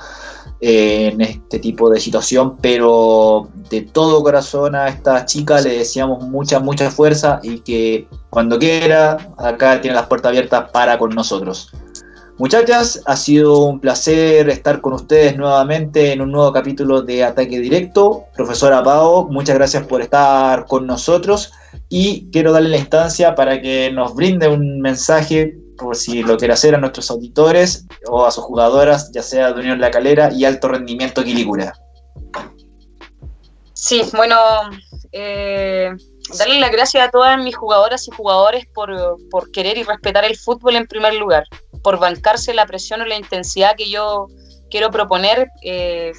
eh, en este tipo de situación, pero de todo corazón a esta chica le deseamos mucha, mucha fuerza y que cuando quiera, acá tiene las puertas abiertas para con nosotros. Muchachas, ha sido un placer estar con ustedes nuevamente en un nuevo capítulo de Ataque Directo. Profesora Pau, muchas gracias por estar con nosotros y quiero darle la instancia para que nos brinde un mensaje, por si lo quiere hacer, a nuestros auditores o a sus jugadoras, ya sea de Unión La Calera y Alto Rendimiento Quilicura. Sí, bueno, eh, darle las gracias a todas mis jugadoras y jugadores por, por querer y respetar el fútbol en primer lugar por bancarse la presión o la intensidad que yo quiero proponer eh,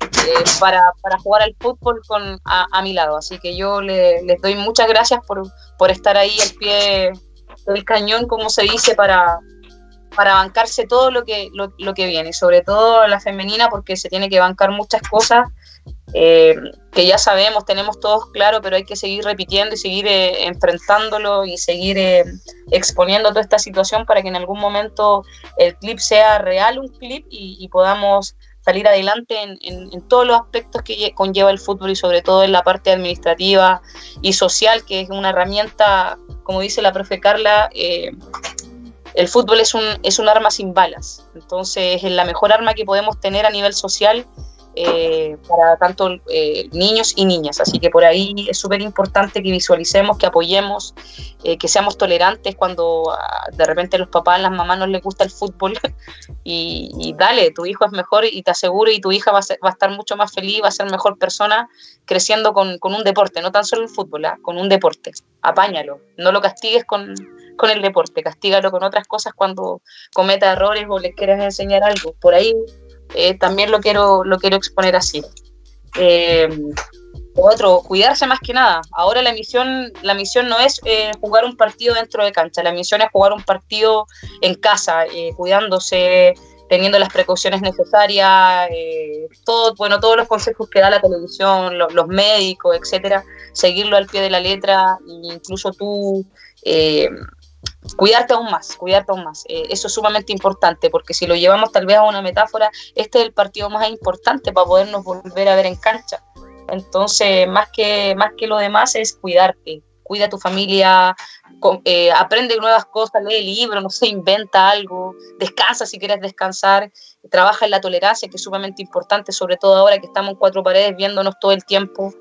eh, para, jugar al fútbol con, a, mi lado. Así que yo les doy muchas gracias por, estar ahí al pie del cañón, como se dice, para, para bancarse todo lo que, lo, lo que viene, sobre todo la femenina, porque se tiene que bancar muchas cosas eh, que ya sabemos, tenemos todos claro, pero hay que seguir repitiendo y seguir eh, enfrentándolo y seguir eh, exponiendo toda esta situación para que en algún momento el clip sea real un clip y, podamos salir adelante en, todos los aspectos que conlleva el fútbol y sobre todo en la parte administrativa y social, que es una herramienta, como dice la profe Carla, el fútbol es un, es un arma sin balas, entonces es la mejor arma que podemos tener a nivel social eh, para tanto eh, niños y niñas. Así que por ahí es súper importante que visualicemos, que apoyemos, eh, que seamos tolerantes cuando ah, de repente los papás, las mamás no les gusta el fútbol y, dale, tu hijo es mejor y te aseguro y tu hija va a, estar mucho más feliz, va a ser mejor persona creciendo con, un deporte, no tan solo el fútbol, ¿ah? con un deporte. Apáñalo, no lo castigues con, el deporte, castígalo con otras cosas cuando cometa errores o le quieras enseñar algo. Por ahí eh, también lo quiero, lo quiero exponer así. Eh, otro, cuidarse más que nada. Ahora la misión, la misión no es eh, jugar un partido dentro de cancha, la misión es jugar un partido en casa, cuidándose, teniendo las precauciones necesarias, todo, bueno, todos los consejos que da la televisión, los, los médicos, etcétera, seguirlo al pie de la letra, e incluso tú cuidarte aún más, cuidarte aún más. Eh, eso es sumamente importante porque si lo llevamos tal vez a una metáfora, este es el partido más importante para podernos volver a ver en cancha. Entonces, más que, más que lo demás es cuidarte, cuida a tu familia, eh, aprende nuevas cosas, lee libros, no sé, inventa algo, descansa si quieres descansar, trabaja en la tolerancia, que es sumamente importante, sobre todo ahora que estamos en cuatro paredes viéndonos todo el tiempo,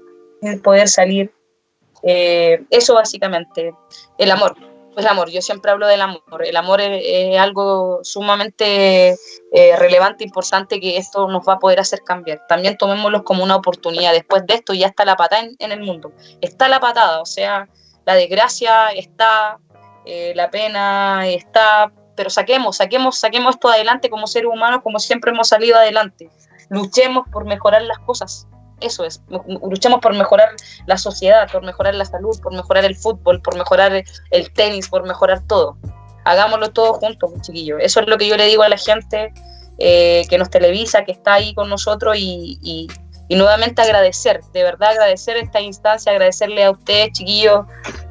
poder salir. Eh, eso básicamente, el amor, el amor, yo siempre hablo del amor. El amor es, algo sumamente eh, relevante, importante, que esto nos va a poder hacer cambiar. También tomémoslo como una oportunidad. Después de esto ya está la patada en, el mundo. Está la patada, o sea, la desgracia está, eh, la pena está, pero saquemos, saquemos, saquemos esto adelante como seres humanos, como siempre hemos salido adelante. Luchemos por mejorar las cosas eso es, luchamos por mejorar la sociedad, por mejorar la salud, por mejorar el fútbol, por mejorar el tenis, por mejorar todo. Hagámoslo todo juntos, chiquillos. Eso es lo que yo le digo a la gente eh, que nos televisa, que está ahí con nosotros y, nuevamente agradecer, de verdad agradecer esta instancia, agradecerle a ustedes, chiquillos,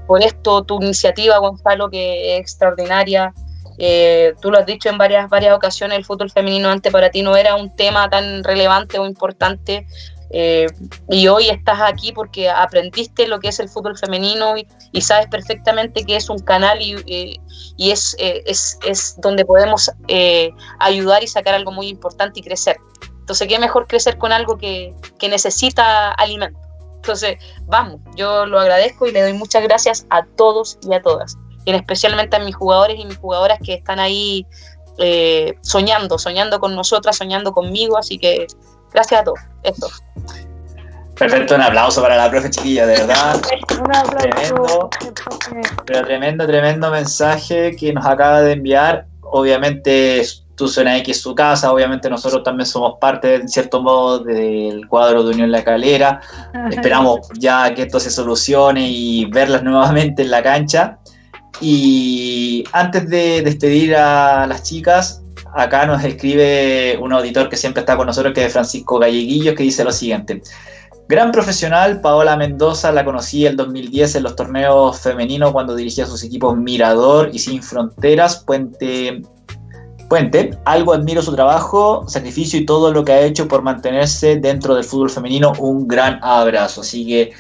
por esto, tu iniciativa, Gonzalo, que es extraordinaria. Eh, tú lo has dicho en varias, varias ocasiones, el fútbol femenino antes para ti no era un tema tan relevante o importante, eh, y hoy estás aquí porque aprendiste lo que es el fútbol femenino y, sabes perfectamente que es un canal y, eh, es, eh, es, es, donde podemos ayudar y sacar algo muy importante y crecer. Entonces, ¿qué mejor crecer con algo que, que necesita alimento? Entonces, vamos, yo lo agradezco y le doy muchas gracias a todos y a todas, y especialmente a mis jugadores y mis jugadoras que están ahí eh, soñando, soñando con nosotras, soñando conmigo, así que gracias a todos. Perfecto, un aplauso para la profe chiquilla, de verdad. tremendo, pero tremendo, tremendo mensaje que nos acaba de enviar. Obviamente tu zona X es su casa, obviamente nosotros también somos parte, en cierto modo, del cuadro de Unión La Calera. Esperamos ya que esto se solucione y verlas nuevamente en la cancha. Y antes de despedir a las chicas, acá nos escribe un auditor que siempre está con nosotros, que es Francisco Galleguillo, que dice lo siguiente. Gran profesional, Paola Mendoza la conocí el 2010 en los torneos femeninos cuando dirigía sus equipos Mirador y Sin Fronteras, Puente. Puente, algo admiro su trabajo, sacrificio y todo lo que ha hecho por mantenerse dentro del fútbol femenino. Un gran abrazo. Así que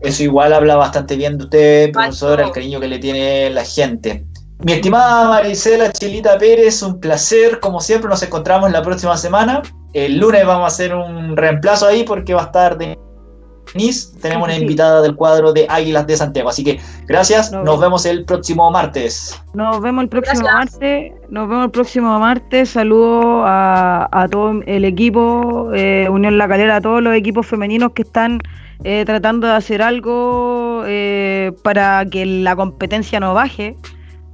eso igual habla bastante bien de usted, profesor, el cariño que le tiene la gente. Mi estimada Marisela Chilita Pérez, un placer. Como siempre, nos encontramos la próxima semana. El lunes vamos a hacer un reemplazo ahí porque va a estar Denise. Tenemos una invitada del cuadro de Águilas de Santiago. Así que gracias. Nos, vemos el próximo martes. Nos vemos el próximo martes. Nos vemos el próximo martes. Saludo a, todo el equipo eh, Unión La Calera, a todos los equipos femeninos que están eh, tratando de hacer algo eh, para que la competencia no baje.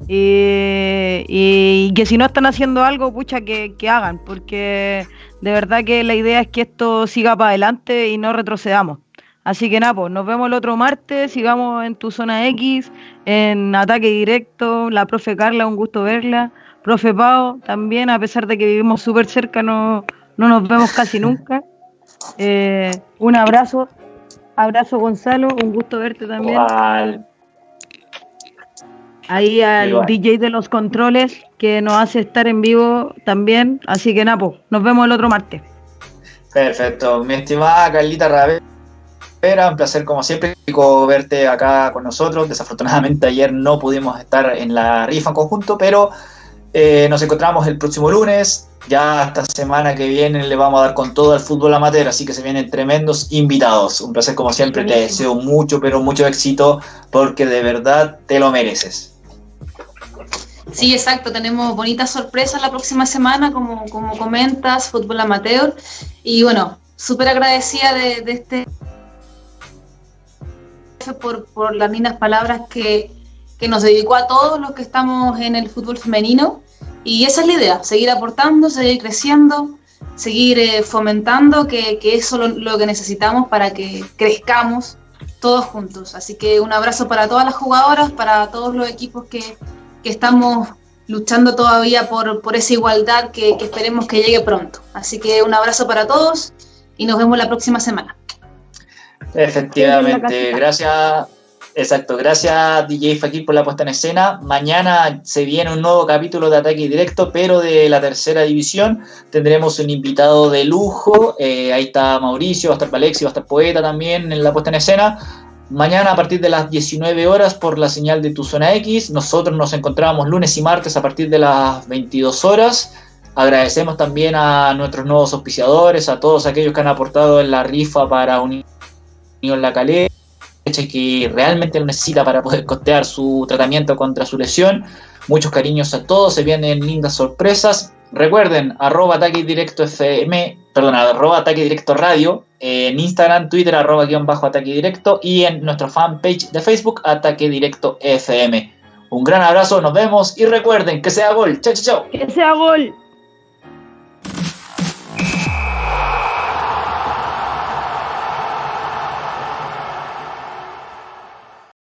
Y, que si no están haciendo algo, pucha, que, hagan, porque de verdad que la idea es que esto siga para adelante y no retrocedamos. Así que nada, pues nos vemos el otro martes, sigamos en tu zona X, en ataque directo, la profe Carla, un gusto verla, profe Pau también, a pesar de que vivimos súper cerca, no, no nos vemos casi nunca. Eh, un abrazo, abrazo Gonzalo, un gusto verte también ahí al DJ de los controles que nos hace estar en vivo también. Así que Napo, nos vemos el otro martes. Perfecto, mi estimada Carlita Ravera, un placer como siempre verte acá con nosotros. Desafortunadamente ayer no pudimos estar en la rifa en conjunto, pero eh, nos encontramos el próximo lunes. Ya esta semana que viene le vamos a dar con todo al fútbol amateur, así que se vienen tremendos invitados. Un placer como siempre, te deseo mucho, pero mucho éxito porque de verdad te lo mereces. Sí, exacto, tenemos bonitas sorpresas la próxima semana, como, como comentas, fútbol amateur. Y bueno, súper agradecida de, este por, por las lindas palabras que, que nos dedicó a todos los que estamos en el fútbol femenino. Y esa es la idea, seguir aportando, seguir creciendo, seguir eh, fomentando, que, que eso es lo, que necesitamos para que crezcamos todos juntos. Así que un abrazo para todas las jugadoras, para todos los equipos que, que estamos luchando todavía por, por esa igualdad que, esperemos que llegue pronto. Así que un abrazo para todos y nos vemos la próxima semana. Efectivamente, gracias. Exacto, gracias DJ Fakir por la puesta en escena. Mañana se viene un nuevo capítulo de Ataque Directo, pero de la tercera división. Tendremos un invitado de lujo. Eh, ahí está Mauricio, va a estar Alexi, va a estar Poeta también en la puesta en escena. Mañana a partir de las 19 horas por la señal de tu zona X. Nosotros nos encontramos lunes y martes a partir de las 22 horas. Agradecemos también a nuestros nuevos auspiciadores, a todos aquellos que han aportado en la rifa para Unión La Calera, que realmente lo necesita para poder costear su tratamiento contra su lesión. Muchos cariños a todos, se vienen lindas sorpresas. Recuerden, arroba ataque directo FM, perdón, arroba ataque directo radio, en Instagram, Twitter, arroba guion bajo ataque directo y en nuestra fanpage de Facebook, ataque directo FM. Un gran abrazo, nos vemos y recuerden que sea gol. Chao, chao, chao. Que sea gol.